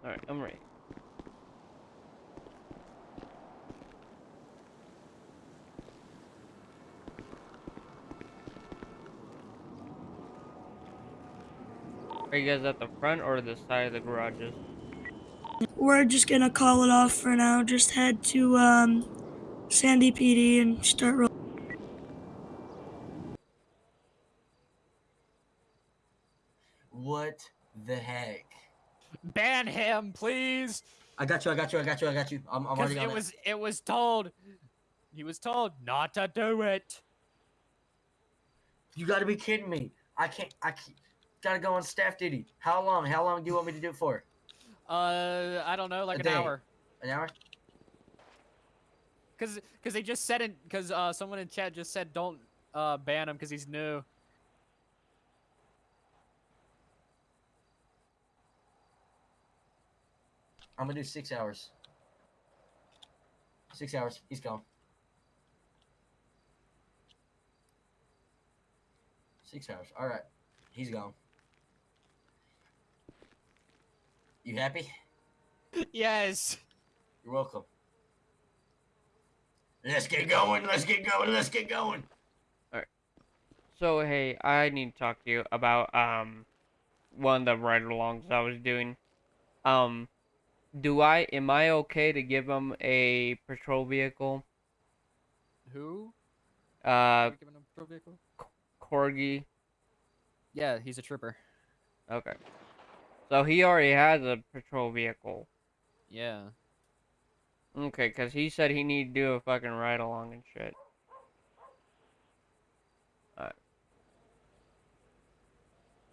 C: All right, I'm ready. Are you guys at the front or the side of the garages?
I: We're just gonna call it off for now. Just head to um, Sandy PD and start rolling.
B: What the heck?
P: Ban him, please.
B: I got you. I got you. I got you. I got you. I'm, I'm
P: Because
B: already on
P: it
B: it.
P: was it was told. He was told not to do it.
B: You gotta be kidding me. I can't. I can't, gotta go on staff duty. How long? How long do you want me to do it for?
P: Uh, I don't know, like
B: A
P: an
B: day.
P: hour.
B: An hour?
P: Cause, cause they just said it. Cause uh, someone in chat just said don't uh ban him because he's new.
B: I'm gonna do six hours. Six hours. He's gone. Six hours. All right. He's gone. You happy?
P: yes.
B: You're welcome. Let's get going. Let's get going. Let's get going. Alright.
C: So hey, I need to talk to you about um one of the ride-alongs I was doing. Um, do I am I okay to give him a patrol vehicle?
P: Who?
C: Uh,
P: giving him a pro vehicle?
C: Corgi.
P: Yeah, he's a trooper.
C: Okay. So he already has a patrol vehicle.
P: Yeah.
C: Okay, cause he said he need to do a fucking ride along and shit. Alright.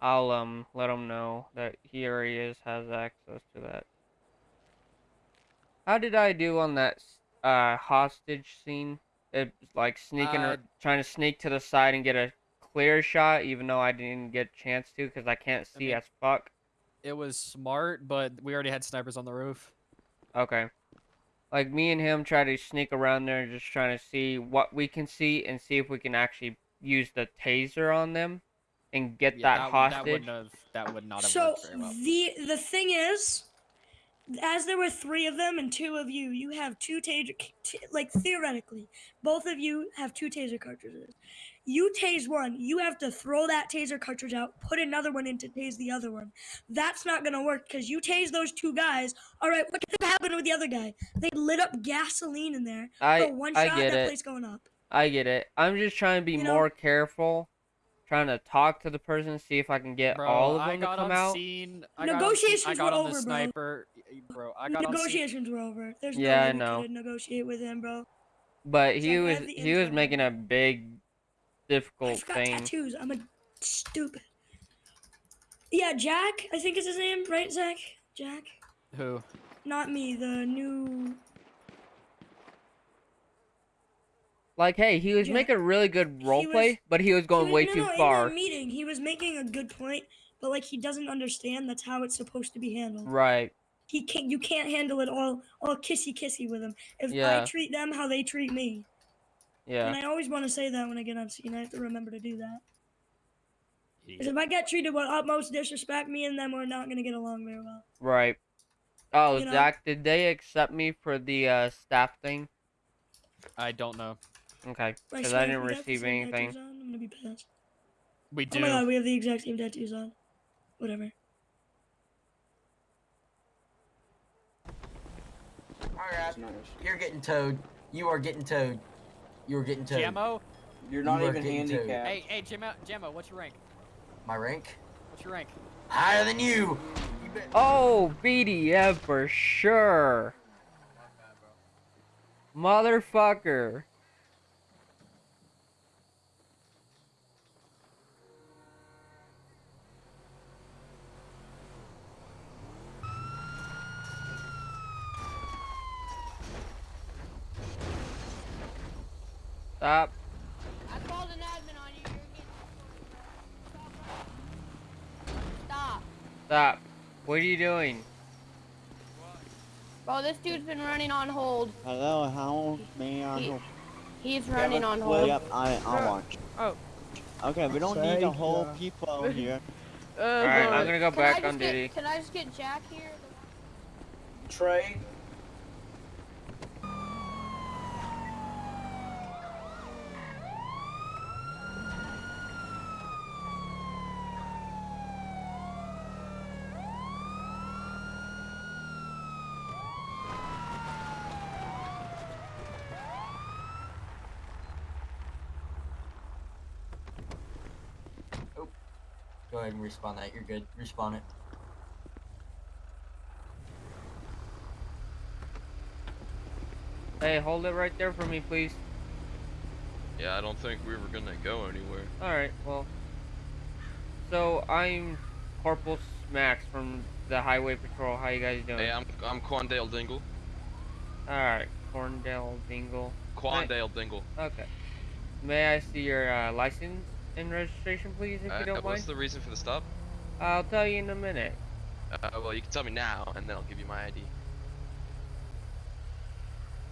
C: I'll um let him know that he already is has access to that. How did I do on that uh hostage scene? It like sneaking,
P: Uh,
C: or trying to sneak to the side and get a clear shot, even though I didn't get a chance to, cause I can't see
P: mean-
C: as fuck.
P: It was smart, but we already had snipers on the roof.
C: Okay. Like me and him try to sneak around there, just trying to see what we can see and see if we can actually use the taser on them and get
P: Yeah,
C: that,
P: that,
C: hostage.
P: That wouldn't have. That would not have
I: So
P: worked very well.
I: the the thing is, as there were three of them and two of you, you have two taser. T- like theoretically, both of you have two taser cartridges. You tase one, you have to throw that taser cartridge out, put another one in to tase the other one. That's not gonna work because you tase those two guys. All right, what could have happened with the other guy? They lit up gasoline in there.
C: I
I: Bro, one
C: I
I: shot,
C: get
I: that
C: it.
I: place going up.
C: I get it. I'm just trying to be
I: You know-
C: more careful, trying to talk to the person, see if I can get
P: Bro,
C: all of
P: I
C: them to come
P: on
C: out.
P: scene. I got on scene-
I: Negotiations
P: I got
I: were
P: on the
I: over, bro.
P: sniper. y- Bro, I got on.
I: Negotiations were over. There's
C: Yeah,
I: no
C: I know.
I: could negotiate with him, bro.
C: But he was he was making a big,
I: I
C: difficult
I: forgot
C: thing.
I: tattoos. I'm a stupid. Yeah, Jack. I think is his name, right, Zach? Jack.
P: Who?
I: Not me. The new.
C: Like, hey, he was
I: Yeah.
C: making a really good role
I: was-
C: play, but he was going
I: he was-
C: way
I: no,
C: too
I: no,
C: far.
I: In meeting, he was making a good point, but like he doesn't understand that's how it's supposed to be handled.
C: Right.
I: He can't. You can't handle it all all kissy kissy with him. If I treat them how they treat me,
C: Yeah.
I: and I always want to say that when I get on scene, I have to remember to do that. Because if I get treated with utmost disrespect, me and them are not gonna get along very well.
C: Right. Oh,
I: You know?
C: Zach, did they accept me for the uh, staff thing?
P: I don't know.
C: Okay, because
I: swear
C: I didn't
I: we got the
C: receive anything.
I: tattoos on, I'm gonna be pissed.
P: We do.
I: Oh my god, we have the exact same tattoos on. Whatever.
B: Alright. You're getting towed. You are getting towed. You are getting towed.
P: Jammo.
B: You're not You even getting towed. handicapped.
P: Hey, hey, Jammo, Jammo, what's your rank?
B: My rank?
P: What's your rank?
B: Higher than you.
C: Oh, BDF for sure. Motherfucker. Stop.
D: I called an admin on you. You're getting Stop.
C: Stop. What are you doing?
D: Bro, this dude's been running on hold.
A: Hello, how may I
D: He-
A: help?
D: He's running on hold.
A: Yep, I, I'll
D: Bro-
A: watch.
D: Oh.
A: Okay, we don't need a whole
N: ya.
A: people here.
C: Uh, Alright, I'm gonna go back on
D: get-
C: duty.
D: Can I just get Jack here?
L: Trey.
B: Ahead and respawn that. You're good. Respawn it.
C: Hey, hold it right there for me, please.
Q: Yeah, I don't think we were gonna go anywhere.
C: Alright, well. So, I'm Corporal Smacks from the Highway Patrol. How you guys doing?
Q: Hey, I'm I'm Quandale Dingle.
C: Alright, Corndale Dingle.
Q: Quandale Dingle.
C: Okay. May I see your uh, license and registration, please, if
Q: Uh,
C: you don't
Q: what's
C: mind?
Q: the reason for the stop?
C: I'll tell you in a minute.
Q: Uh, well, you can tell me now, and then I'll give you my ID.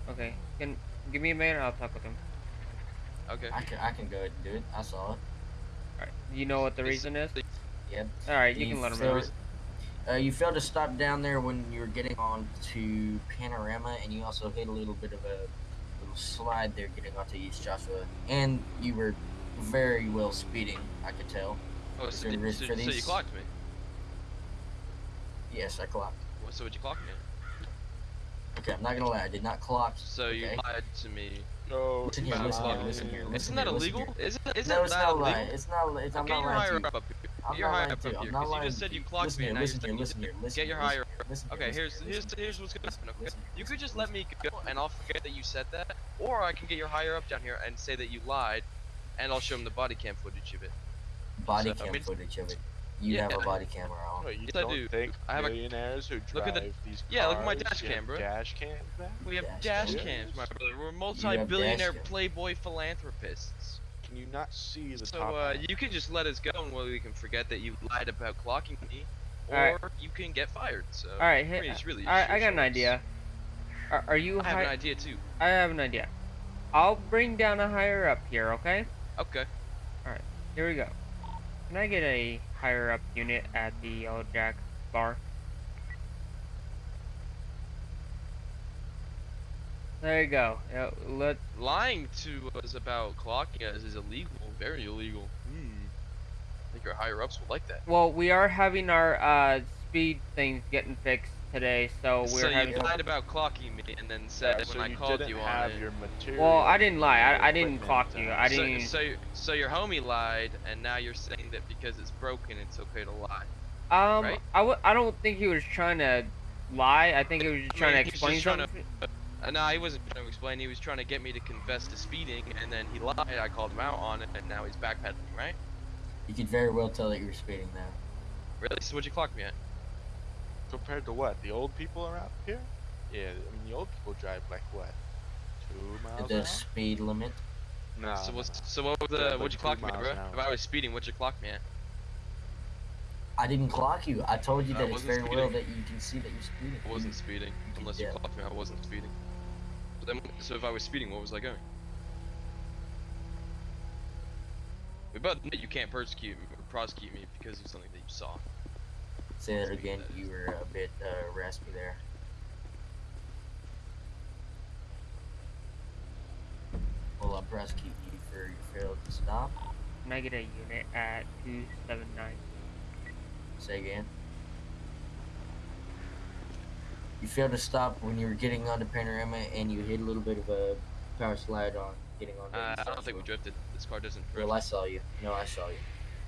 C: Okay. Can give me a minute. I'll talk with him.
Q: Okay.
B: I can I can go ahead and do it. I saw it.
C: Alright. You know what the reason is?
B: Yep.
C: Alright, you can let him know.
B: Uh, you failed to stop down there when you were getting on to Panorama, and you also hit a little bit of a little slide there getting onto East Joshua. And you were very well speeding, I could tell.
Q: Oh, so, did- so,
B: for
Q: so you clocked me.
B: Yes, I clocked.
Q: What, so would you clock me?
B: Okay, I'm not gonna lie, I did not clock.
Q: So you lied to me.
B: No, listen here,
Q: about
B: listen here, listen
Q: me.
B: here,
Q: Isn't
B: listen
Q: that
B: here,
Q: illegal?
B: here.
Q: Isn't, isn't
B: no, it's
Q: that
B: not
Q: illegal?
B: lying. It's not. It's, I'm
Q: Get
B: not
Q: your
B: lying
Q: higher
B: to you.
Q: up up here.
B: I'm
Q: Get your
B: not
Q: higher up up here.
B: I'm not
Q: 'cause you
B: lying
Q: just
B: to
Q: said you
B: you.
Q: clocked
B: Listen
Q: me,
B: here,
Q: and now you're
B: listen here, listen here, listen
Q: Get your
B: here,
Q: higher
B: listen here, listen
Q: up.
B: here,
Q: Okay, here's here's here's what's gonna happen. Okay,
B: listen,
Q: you could just let me go, and I'll forget that you said that, or I can get your higher up down here and say that you lied, and I'll show him the body cam footage of it.
B: Body
Q: So, I
B: cam
Q: mean-
B: footage of it. You
Q: Yeah.
B: have a body camera on.
R: Wait, you
Q: Yes, I
R: don't
Q: do.
R: think
Q: I have a-
R: millionaires who
Q: Look at
R: drive
Q: the-
R: these
Q: yeah, look at my dash cam, bro.
R: Dash cams, man?
Q: We have
B: Dash
Q: dash cams, my brother. We're multi-billionaire playboy philanthropists.
R: Can you not see the
Q: So
R: top?
Q: uh, you can just let us go, and we can forget that you lied about clocking me, or
C: Alright.
Q: you can get fired. So
C: Alright,
Q: I mean,
C: hey,
Q: it's really
C: I, I
Q: your
C: got an idea. Are, are you
Q: I have an idea too.
C: I have an idea. I'll bring down a higher up here, okay?
Q: Okay.
C: Alright, here we go. Can I get a higher up unit at the Yellow Jack bar? There you go. Yeah, let
Q: Lying to us about clocking us is illegal, very illegal. Hmm. I think your higher ups will like that.
C: well, we are having our uh, speed things getting fixed today, so we're
Q: so you lied about clocking me, and then said
R: Yeah,
Q: when
R: so
Q: I
R: you
Q: called
R: didn't
Q: you
R: have
Q: on it.
R: your material.
C: Well, I didn't lie. I, I didn't clock you. I
R: uh,
C: didn't.
Q: so, so your homie lied, and now you're saying that because it's broken, it's okay to lie.
C: Um,
Q: right?
C: I w- I don't think he was trying to lie. I think he was just trying
Q: I mean,
C: to explain
Q: just trying to- Uh, no, he wasn't trying to explain. He was trying to get me to confess to speeding, and then he lied. I called him out on it, and now he's backpedaling, right?
B: You could very well tell that you were speeding now.
Q: Really? So what'd you clock me at?
R: Compared to what? The old people around here? Yeah, I mean the old people drive like what? Two miles
B: The
R: an hour?
B: speed limit.
R: No.
Q: so what's so what was the
R: like
Q: what'd you clock me bro? If I was speeding, what'd you clock me at?
B: I didn't clock you. I told you
Q: I
B: that it's
Q: wasn't
B: very well that you can see that you're speeding.
Q: I wasn't speeding. Unless you
B: Yeah.
Q: clocked me, I wasn't speeding. But then, so if I was speeding, what was I going? We both know you can't persecute me or prosecute me because of something that you saw.
B: Say that again. You were a bit uh, raspy there. Well, I'll prosecute you for your failed to stop.
C: Can I get a unit at 279?
B: Say again. You failed to stop when you were getting onto Panorama and you hit a little bit of a power slide on getting on.
Q: Uh, I don't think we drifted. This car doesn't drift.
B: Well, I saw you. No, I saw you.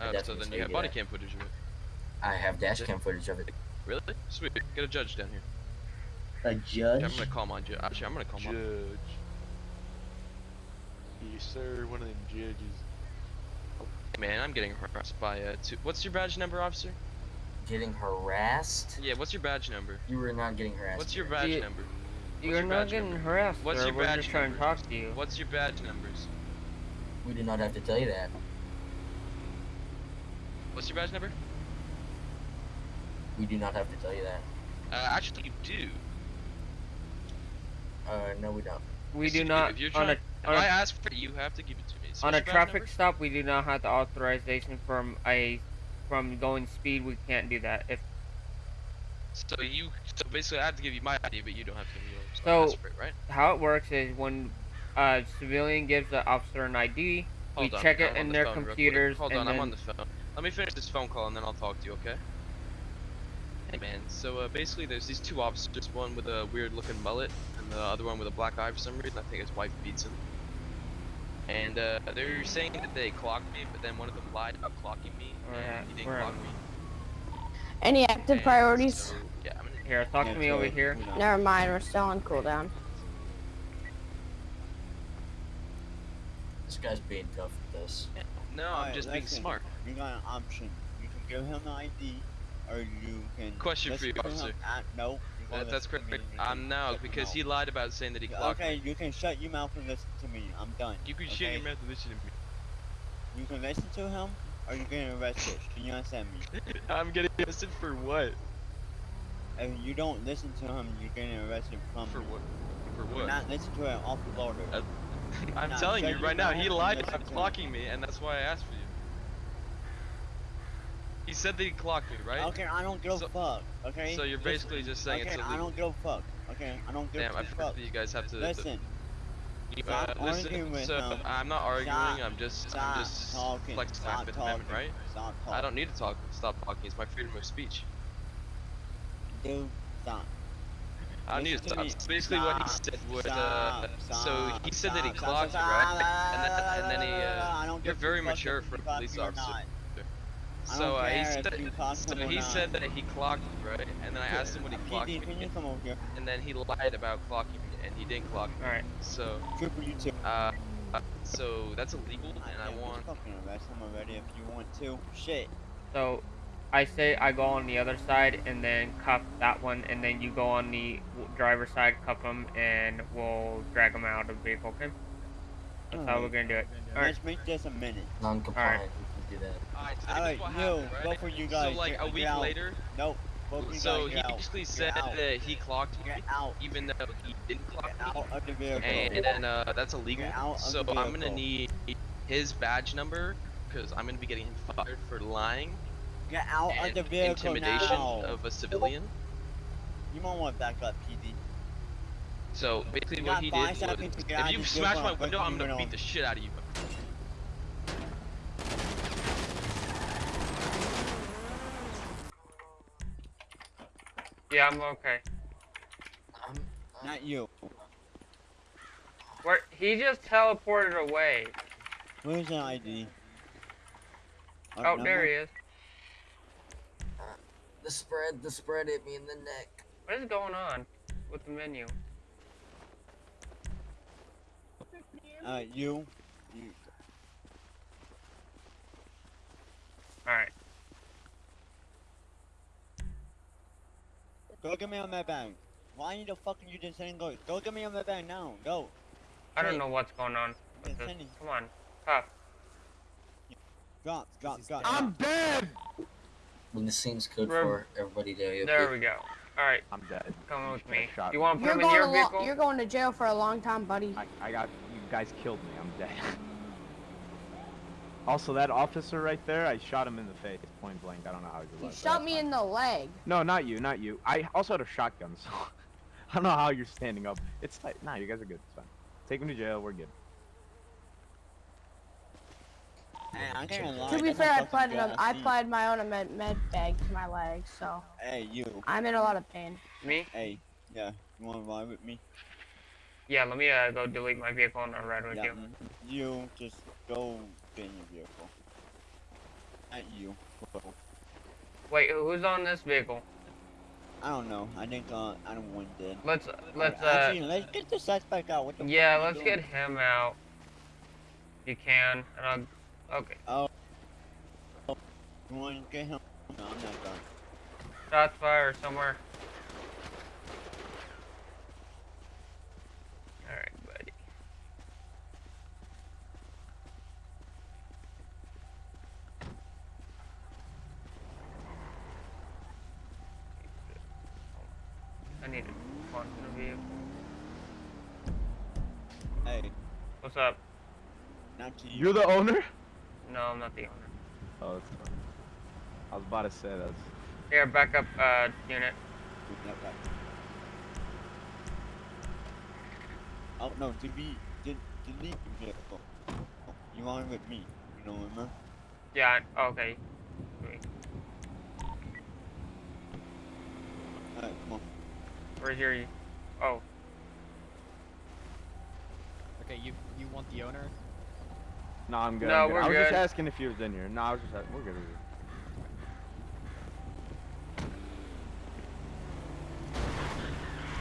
B: I
Q: Uh, so then you have body
B: that.
Q: cam footage of it.
B: I have dash cam footage of it.
Q: Really? Sweet. Get a judge down here.
B: A
Q: Yeah,
B: judge?
Q: I'm gonna call my judge. Actually, I'm gonna call my.
R: Judge. Yes, sir. One of them judges.
Q: Man, I'm getting harassed by uh. Two... What's your badge number, officer?
B: Getting harassed?
Q: Yeah. What's your badge number?
B: You were not getting harassed.
Q: What's your badge
C: You-
Q: number? What's
C: You're
Q: your
C: not getting
Q: number?
C: harassed,
Q: What's
C: sir.
Q: your
C: We're
Q: badge
C: just trying to talk to you.
Q: What's your badge numbers?
B: We do not have to tell you that.
Q: What's your badge number?
B: We do not have to tell you that.
Q: Uh, actually, you do.
B: Uh, no, we don't.
C: We
Q: Yes,
C: do not
Q: If, you're
C: on a
Q: trying, if
C: on
Q: I
C: a,
Q: ask for it, you have to give it to me. So
C: on a traffic
Q: number?
C: stop. We do not have the authorization from a from going speed. We can't do that. If
Q: So you, so basically, I have to give you my ID, but you don't have to give me yours. So,
C: so,
Q: asked for it, right?
C: how it works is when a civilian gives the officer an ID,
Q: Hold
C: we
Q: on,
C: check
Q: I'm
C: it
Q: on
C: in
Q: the
C: their
Q: phone real quick.
C: computers,
Q: Hold
C: and
Q: on,
C: then
Q: I'm on the phone. Let me finish this phone call and then I'll talk to you, okay? Hey man, so uh, basically there's these two officers, one with a weird looking mullet and the other one with a black eye for some reason. I think his wife beats him. And uh, they're saying that they clocked me, but then one of them lied about clocking me, and he didn't clock me.
D: Any active priorities?
Q: So, yeah, I'm gonna
C: Here, talk to me over here.
D: Never mind, we're still on cooldown.
B: This guy's being tough with this.
Q: No, I'm
A: Alright,
Q: just being smart.
A: You got an option. You can give him the ID, or you can.
Q: Question for you, officer.
A: at- no.
Q: That, that's correct.
A: me.
Q: I'm now because he lied about saying that he clocked
A: Okay,
Q: me.
A: you can shut your mouth and listen to me. I'm done.
Q: You can
A: okay?
Q: shut your mouth and listen to me.
A: You can listen to him, or you can arrested. Can you understand me?
Q: I'm getting arrested for what?
A: If you don't listen to him, you're getting arrested from
Q: For what? For
A: For
Q: what?
A: not listen to an officer order.
Q: Uh, I'm
A: Now,
Q: telling you right now, he lied
A: listen
Q: about
A: to him.
Q: clocking me, and that's why I asked for you. He said that he clocked me, right?
A: Okay, I don't give a fuck. Okay.
Q: So you're
A: Listen.
Q: basically just saying
A: okay,
Q: it's illegal.
A: I don't give a fuck. Okay, I don't give
Q: Damn, I
A: a fuck.
Q: that you guys have to.
A: Listen.
Q: You,
A: Stop
Q: uh,
A: arguing with
Q: so
A: him.
Q: I'm not arguing.
A: Stop.
Q: I'm just,
A: Stop
Q: I'm just
A: talking.
Q: flexing my
A: Stop
Q: Fifth Amendment,
A: talking.
Q: right?
A: Stop
Q: I don't need to talk. Stop talking. It's my freedom of speech.
A: Dude, stop.
Q: I don't need to stop. Basically, what he said was, uh,
A: Stop.
Q: so he said that he
A: Stop.
Q: clocked you, right? And then, and then he,
A: I
Q: uh, you're very mature for a police officer.
A: Not. I
Q: So uh, he
A: care if
Q: said, so he
A: not.
Q: said that he clocked you, right? And then I asked him what he clocked
A: PD,
Q: me,
A: can you come over here?
Q: and then he lied about clocking me, and he didn't clock me.
C: Alright.
Q: So,
A: Triple you too.
Q: uh, uh, so that's illegal, and I want.
A: Fucking arrest him already if you want to. Shit.
C: So, I say I go on the other side and then cuff that one, and then you go on the w- driver's side, cuff him, and we'll drag him out of the vehicle. Okay? That's how we're gonna do it. All right.
A: Let's make this a minute.
B: Non-compliant. We can do that.
Q: Alright, so
A: Alright,
Q: what
A: you,
Q: happened, right?
A: both of you guys.
Q: So like
A: get,
Q: a week
A: out.
Q: later,
A: Nope. Both of you
Q: so
A: guys
Q: he
A: get
Q: basically
A: Get
Q: said that he clocked me,
A: Get out.
Q: even though he didn't clock
A: Get
Q: me.
A: out of the vehicle.
Q: and then uh, that's illegal.
A: Get out of
Q: So
A: the
Q: I'm gonna need his badge number because I'm gonna be getting him fired for lying
A: Get out of
Q: and
A: the vehicle
Q: intimidation
A: now.
Q: of a civilian.
A: You might want to back up, PD.
Q: So basically,
A: You
Q: what he did was,
A: to get out
Q: if you
A: this
Q: smash my window, I'm gonna beat the shit out of you.
C: Yeah, I'm okay.
A: Not you.
C: Where he just teleported away.
A: Where's the ID?
C: Oh, there he is.
B: The spread, the spread hit me in the neck.
C: What is going on with the menu?
A: Uh, you. You.
C: All right.
A: Go get me on that bag. Why the fuck are you just saying go? Go get me on that bag now. Go.
C: I don't
A: Hey.
C: know what's going on. with this. Come on, cuff.
A: Drop, drop, drop.
C: I'm
A: dead.
B: When the scene's code
C: Rem-
B: for everybody to AOP.
C: There we go. All right.
S: I'm dead.
C: Come with me.
S: shot
C: You want to put
D: you're
C: him in
D: going,
C: your
D: to
C: vehicle?
D: you're going to jail for a long time, buddy.
S: I, I got you guys killed me. I'm dead. also, that officer right there, I shot him in the face, point blank. I don't know how he
D: You
S: alive.
D: shot me in the leg.
S: No, not you, not you. I also had a shotgun, so I don't know how you're standing up. It's tight. Nah, you guys are good. It's fine. Take him to jail. We're good.
A: Hey, I can't lie.
D: To be
A: that's a
D: fair, I
A: fucking
D: applied, an, I applied my own med, med bag to my leg, so
A: Hey, you.
D: I'm in a lot of pain.
C: Me?
A: Hey, yeah. You want to ride with me?
C: Yeah, let me uh, go delete my vehicle and I'll ride with
A: yeah.
C: you.
A: You just go in your vehicle. Not you.
C: Wait, who's on this vehicle?
A: I don't know. I think uh, I don't want dead.
C: Let's let's uh.
A: Actually, let's get the suspect out. What the
C: Yeah, let's get him out. If you can, and I'll. Okay.
A: Oh. You want to get him? No, I'm not done.
C: Shots fired somewhere.
S: You're the owner?
C: No, I'm not the owner.
S: Oh, that's fine. I was about to say that's.
C: Here, backup uh, unit.
A: Yep, yep. Oh no, to be de delete the vehicle. You on with me? You know remember?
C: Yeah, okay. Wait,
A: Alright, come on.
C: Where's your. Oh,
P: Okay, you you want the owner?
S: No, I'm good.
C: No,
S: I'm good.
C: we're
S: I was
C: good.
S: just asking if he was in here. No, I was just asking. We're good. We're good.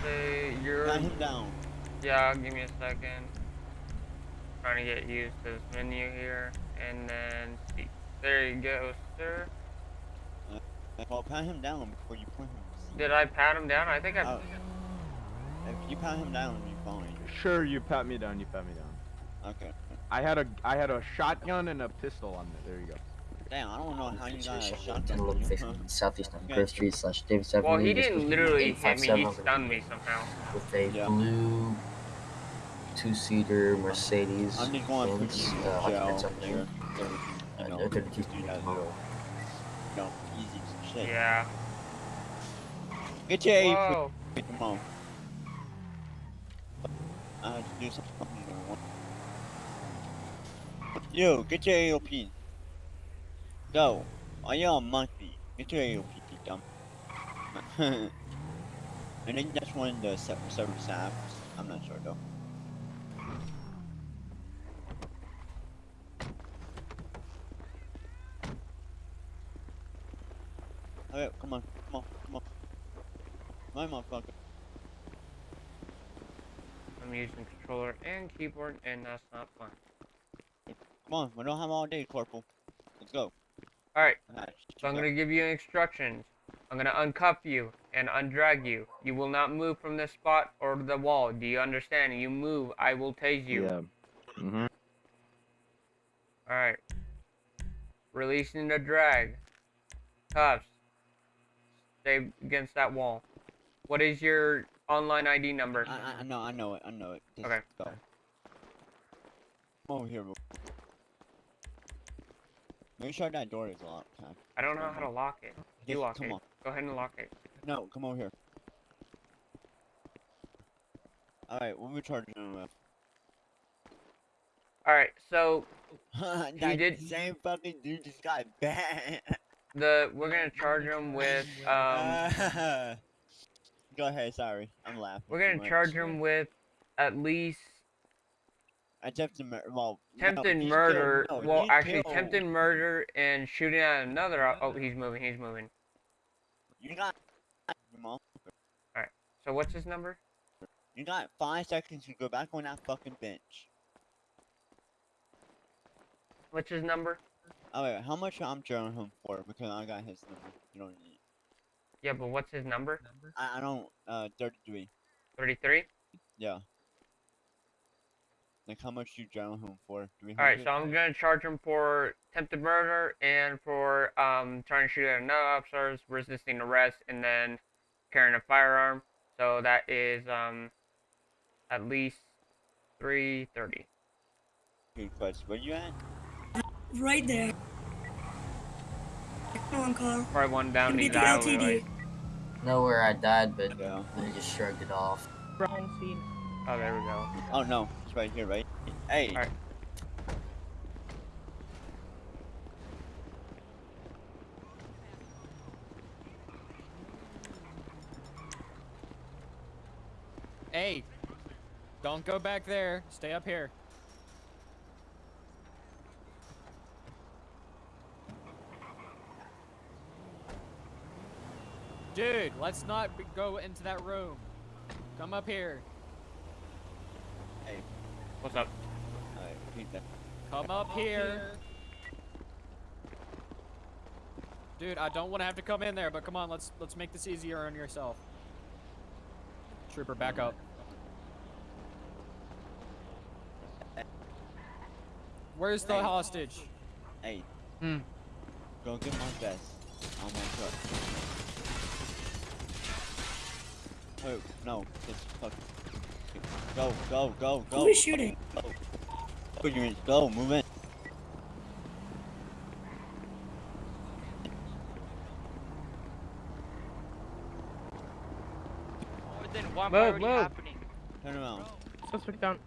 C: Say you're.
A: Got him down.
C: Yeah, give me a second. Trying to get used to this menu here, and then see. There you go, sir.
A: Uh, well, pat him down before you put him.
C: Did I pat him down? I think I.
A: Oh. If you pat him down, you're fine.
S: Sure, you pat me down. You pat me down.
A: Okay.
S: I had a I had a shotgun and a pistol on it. There you go.
A: Damn, I don't know how you got a
B: Station
A: shot.
B: Dental location southeast on
A: Okay.
B: Grove Street slash Davis Avenue.
C: Well, he
B: This
C: didn't literally hit me. He
B: 857
C: stunned me somehow.
B: With a blue two-seater Mercedes
A: I'm just going to put you in
B: uh,
A: jail.
B: occupants up there.
A: Sure.
B: Uh,
A: You know,
B: no 32
A: do that,
B: tomorrow.
A: You easy shit.
C: Yeah.
A: Get your A
C: Whoa.
A: for Come on. I have to do something. Yo, get your AOP. Go. Oh, you're a monkey. Get your AOP, you dumb. I think that's one of the se- service apps. I'm not sure though. Okay, come on, come on, come on. My motherfucker.
C: I'm using controller and keyboard, and that's not fun.
A: Come on, we don't have all day, Corporal. Let's go.
C: Alright,
A: Alright,
C: so I'm
A: go.
C: gonna give you instructions. I'm gonna uncuff you and undrag you. You will not move from this spot or the wall. Do you understand? You move, I will tase you.
S: Yeah. Mhm.
C: Alright. Releasing the drag. Cuffs. Stay against that wall. What is your online ID number?
A: I, I, I know, I know it, I know it. Just
C: Okay.
A: Go. Come over here. Make sure that door is locked. huh?
C: I don't know how to lock it. You
A: Just
C: lock
A: come
C: it.
A: on.
C: Go ahead and lock it.
A: No, come over here. Alright, what we charging him with?
C: Alright, so
A: that
C: did-
A: same fucking dude just got banned.
C: the we're gonna charge him with um
A: Go ahead, sorry. I'm laughing.
C: we're gonna
A: much.
C: charge him with at least I
A: Attempted murder. Well, no,
C: attempted
A: he
C: murder.
A: killed- no,
C: well, actually,
A: killed-
C: attempted murder and shooting at another. Oh, he's moving. He's moving.
A: You got. Come on.
C: So what's his number?
A: You got five seconds to go back on that fucking bench.
C: What's his number?
A: Oh wait, how much I'm charging him for? Because I got his number. You don't need.
C: Yeah, but what's his number?
A: I, I don't. Uh, thirty-three.
C: Thirty-three.
A: Yeah. Like how much you jail him for? Three
C: All right, so I'm gonna charge him for attempted murder and for um trying to shoot at another officer, resisting arrest, and then carrying a firearm. So that is um at least three thirty.
A: Good question. Where you at?
I: Right there. Come on, Carl.
C: Probably one down
I: Can
C: the
I: get. LTD.
B: Know where I died, but yeah. I just shrugged it off.
E: Wrong scene.
C: Oh, there we go.
A: Oh no, it's right here, right? Hey.
C: All right.
P: Hey, don't go back there. Stay up here. Dude, let's not go into that room. Come up here.
A: Hey.
C: What's up?
A: Alright, repeat that.
P: Come up here. Dude, I don't want to have to come in there, but come on, let's let's make this easier on yourself. Trooper, back up. Where's the
A: Hey.
P: hostage?
A: Hey.
P: Hmm.
A: Go get my vest on my truck. Oh no, just fuck. Go, go, go, go.
I: Who is shooting?
A: Go. Go, you go, move in.
J: then why am
C: Move,
J: I already
C: move.
J: happening?
A: Turn around.
E: Suspect down.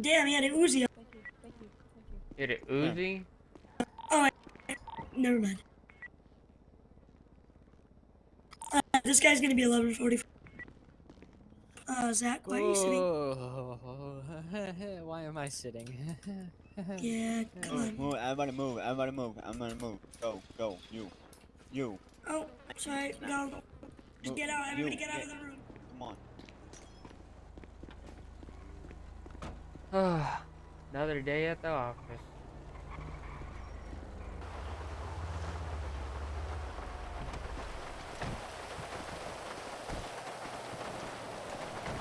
I: Damn, he had an Uzi.
C: Did it Uzi?
I: Oh, I, never mind. this guy's gonna be 11:45. Uh, Zach, why are you sitting?
P: Oh, why am I sitting?
I: Yeah, come on.
A: I wanna move,
I: on.
A: move, everybody move, everybody move, everybody move. Go, go, you, you.
I: Oh, sorry. Go. Just
A: Move,
I: get out. Everybody
A: you,
I: get out of the room.
A: Come on.
C: Another day at the office.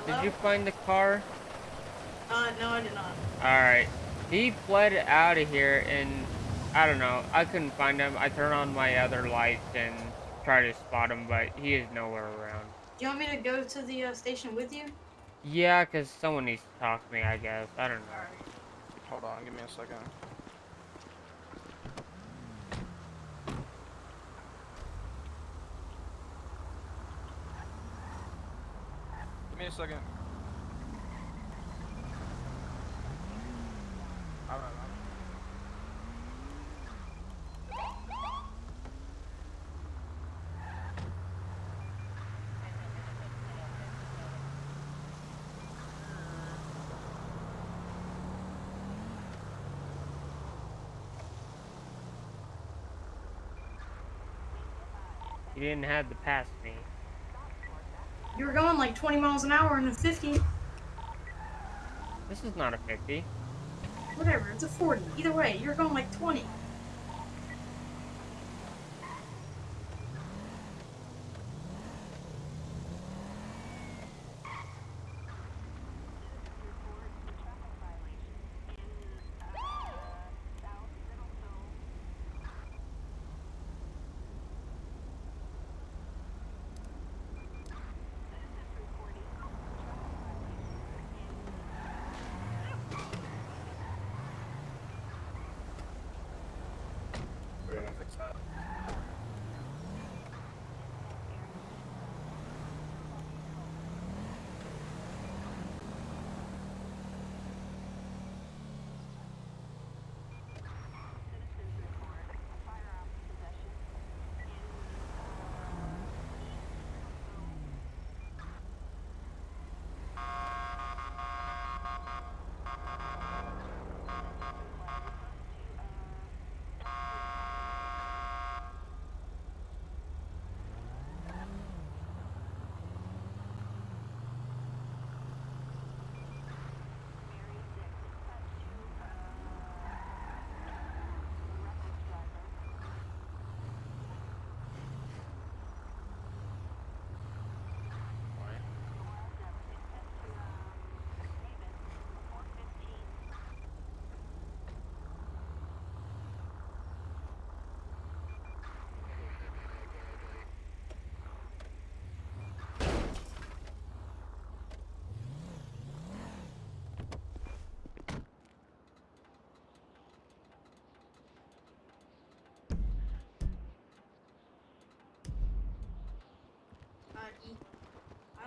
C: Did you find the car?
T: Uh, no, I did not.
C: Alright. He fled out of here and I don't know. I couldn't find him. I turned on my other lights and tried to spot him, but he is nowhere around.
T: Do you want me to go to the uh, station with you?
C: Yeah, because someone needs to talk to me, I guess. I don't know.
H: Hold on, give me a second. Give me a second.
C: You didn't have to pass me.
T: You were going like 20 miles an hour in a 50.
C: This is not a 50.
T: Whatever, it's a 40. Either way, you're going like 20.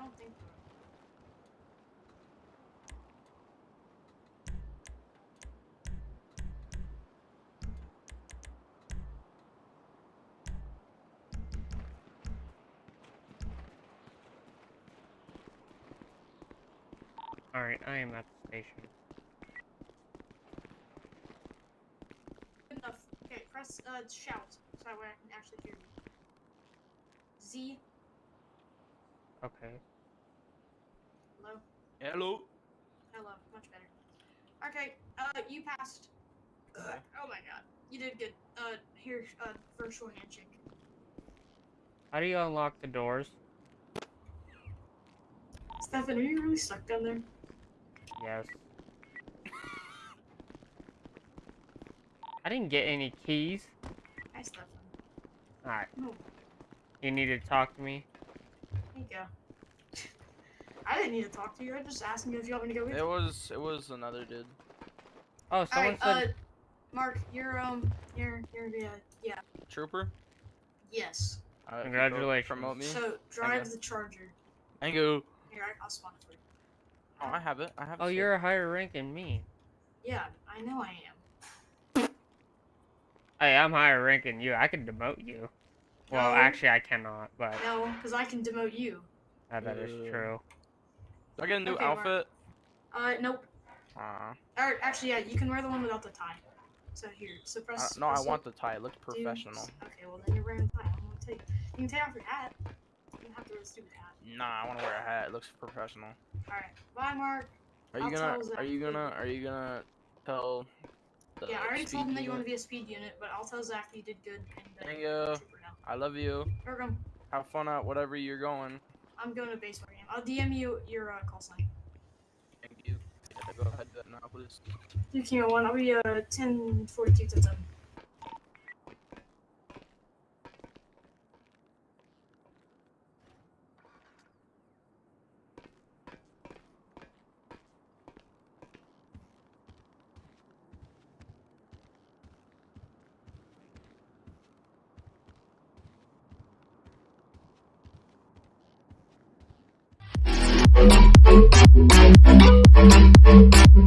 T: Don't think.
C: Alright, I am at the station.
T: Good enough. Okay, press uh, shout so that way I can actually hear you. Z.
C: Okay.
T: Hello.
H: Hello.
T: Hello. Much better. Okay. Uh, you passed. Oh my god. You did good. Uh, here. Uh, virtual handshake.
C: How do you unlock the doors?
T: Stefan, are you really stuck down there?
C: Yes. I didn't get any keys.
T: Hi, Stefan.
C: Alright.
T: No.
C: You need to talk to me?
T: There you go. I didn't need to talk to you. I just asking you if you want me to go with
H: It
T: you.
H: was it was another dude.
C: Oh, someone
T: Alright,
C: said.
T: uh, Mark, you're, um, you're, you're, yeah, yeah.
H: Trooper.
T: Yes.
H: Alright,
C: Congratulations.
H: Promote me.
T: So, drive the Charger.
H: Thank you.
T: Here, I- I'll spawn it for you.
H: Oh, I have it. I have.
C: Oh, you're a higher rank than me.
T: Yeah, I know I am.
C: Hey, I'm higher rank than you. I can demote you. Well,
T: No.
C: actually, I cannot, but
T: No, because I can demote you.
C: uh, that is
J: Uh,
C: true.
J: Do I get a new
T: Okay, Mark.
J: outfit?
T: Uh, nope.
J: Aw.
T: Or actually, yeah, you can wear the one without the tie. So here, so
J: Uh,
T: press.
J: no, I want the tie. It looks
T: Do-
J: professional.
T: Okay, well then you're wearing a tie. I'm gonna take. You can take off your hat. You don't have to wear the stupid hat.
J: Nah, I want to wear a hat. It looks professional.
T: All right, bye, Mark.
J: Are you
T: I'll
J: gonna?
T: tell
J: Are you gonna? Are you gonna tell? The
T: Yeah, I already told
J: speed
T: him that you want to be a speed unit, but I'll tell Zach that you did good. And, uh,
J: Thank
T: you're a
J: you.
T: trooper now.
J: I love you.
T: Welcome.
J: Have fun at whatever you're going.
T: I'm going to base game. I'll DM you your uh, call sign.
J: Thank you. Yeah, go ahead then, now, please.
T: You can one. I'll be uh 1042 to 7.
U: Thank you.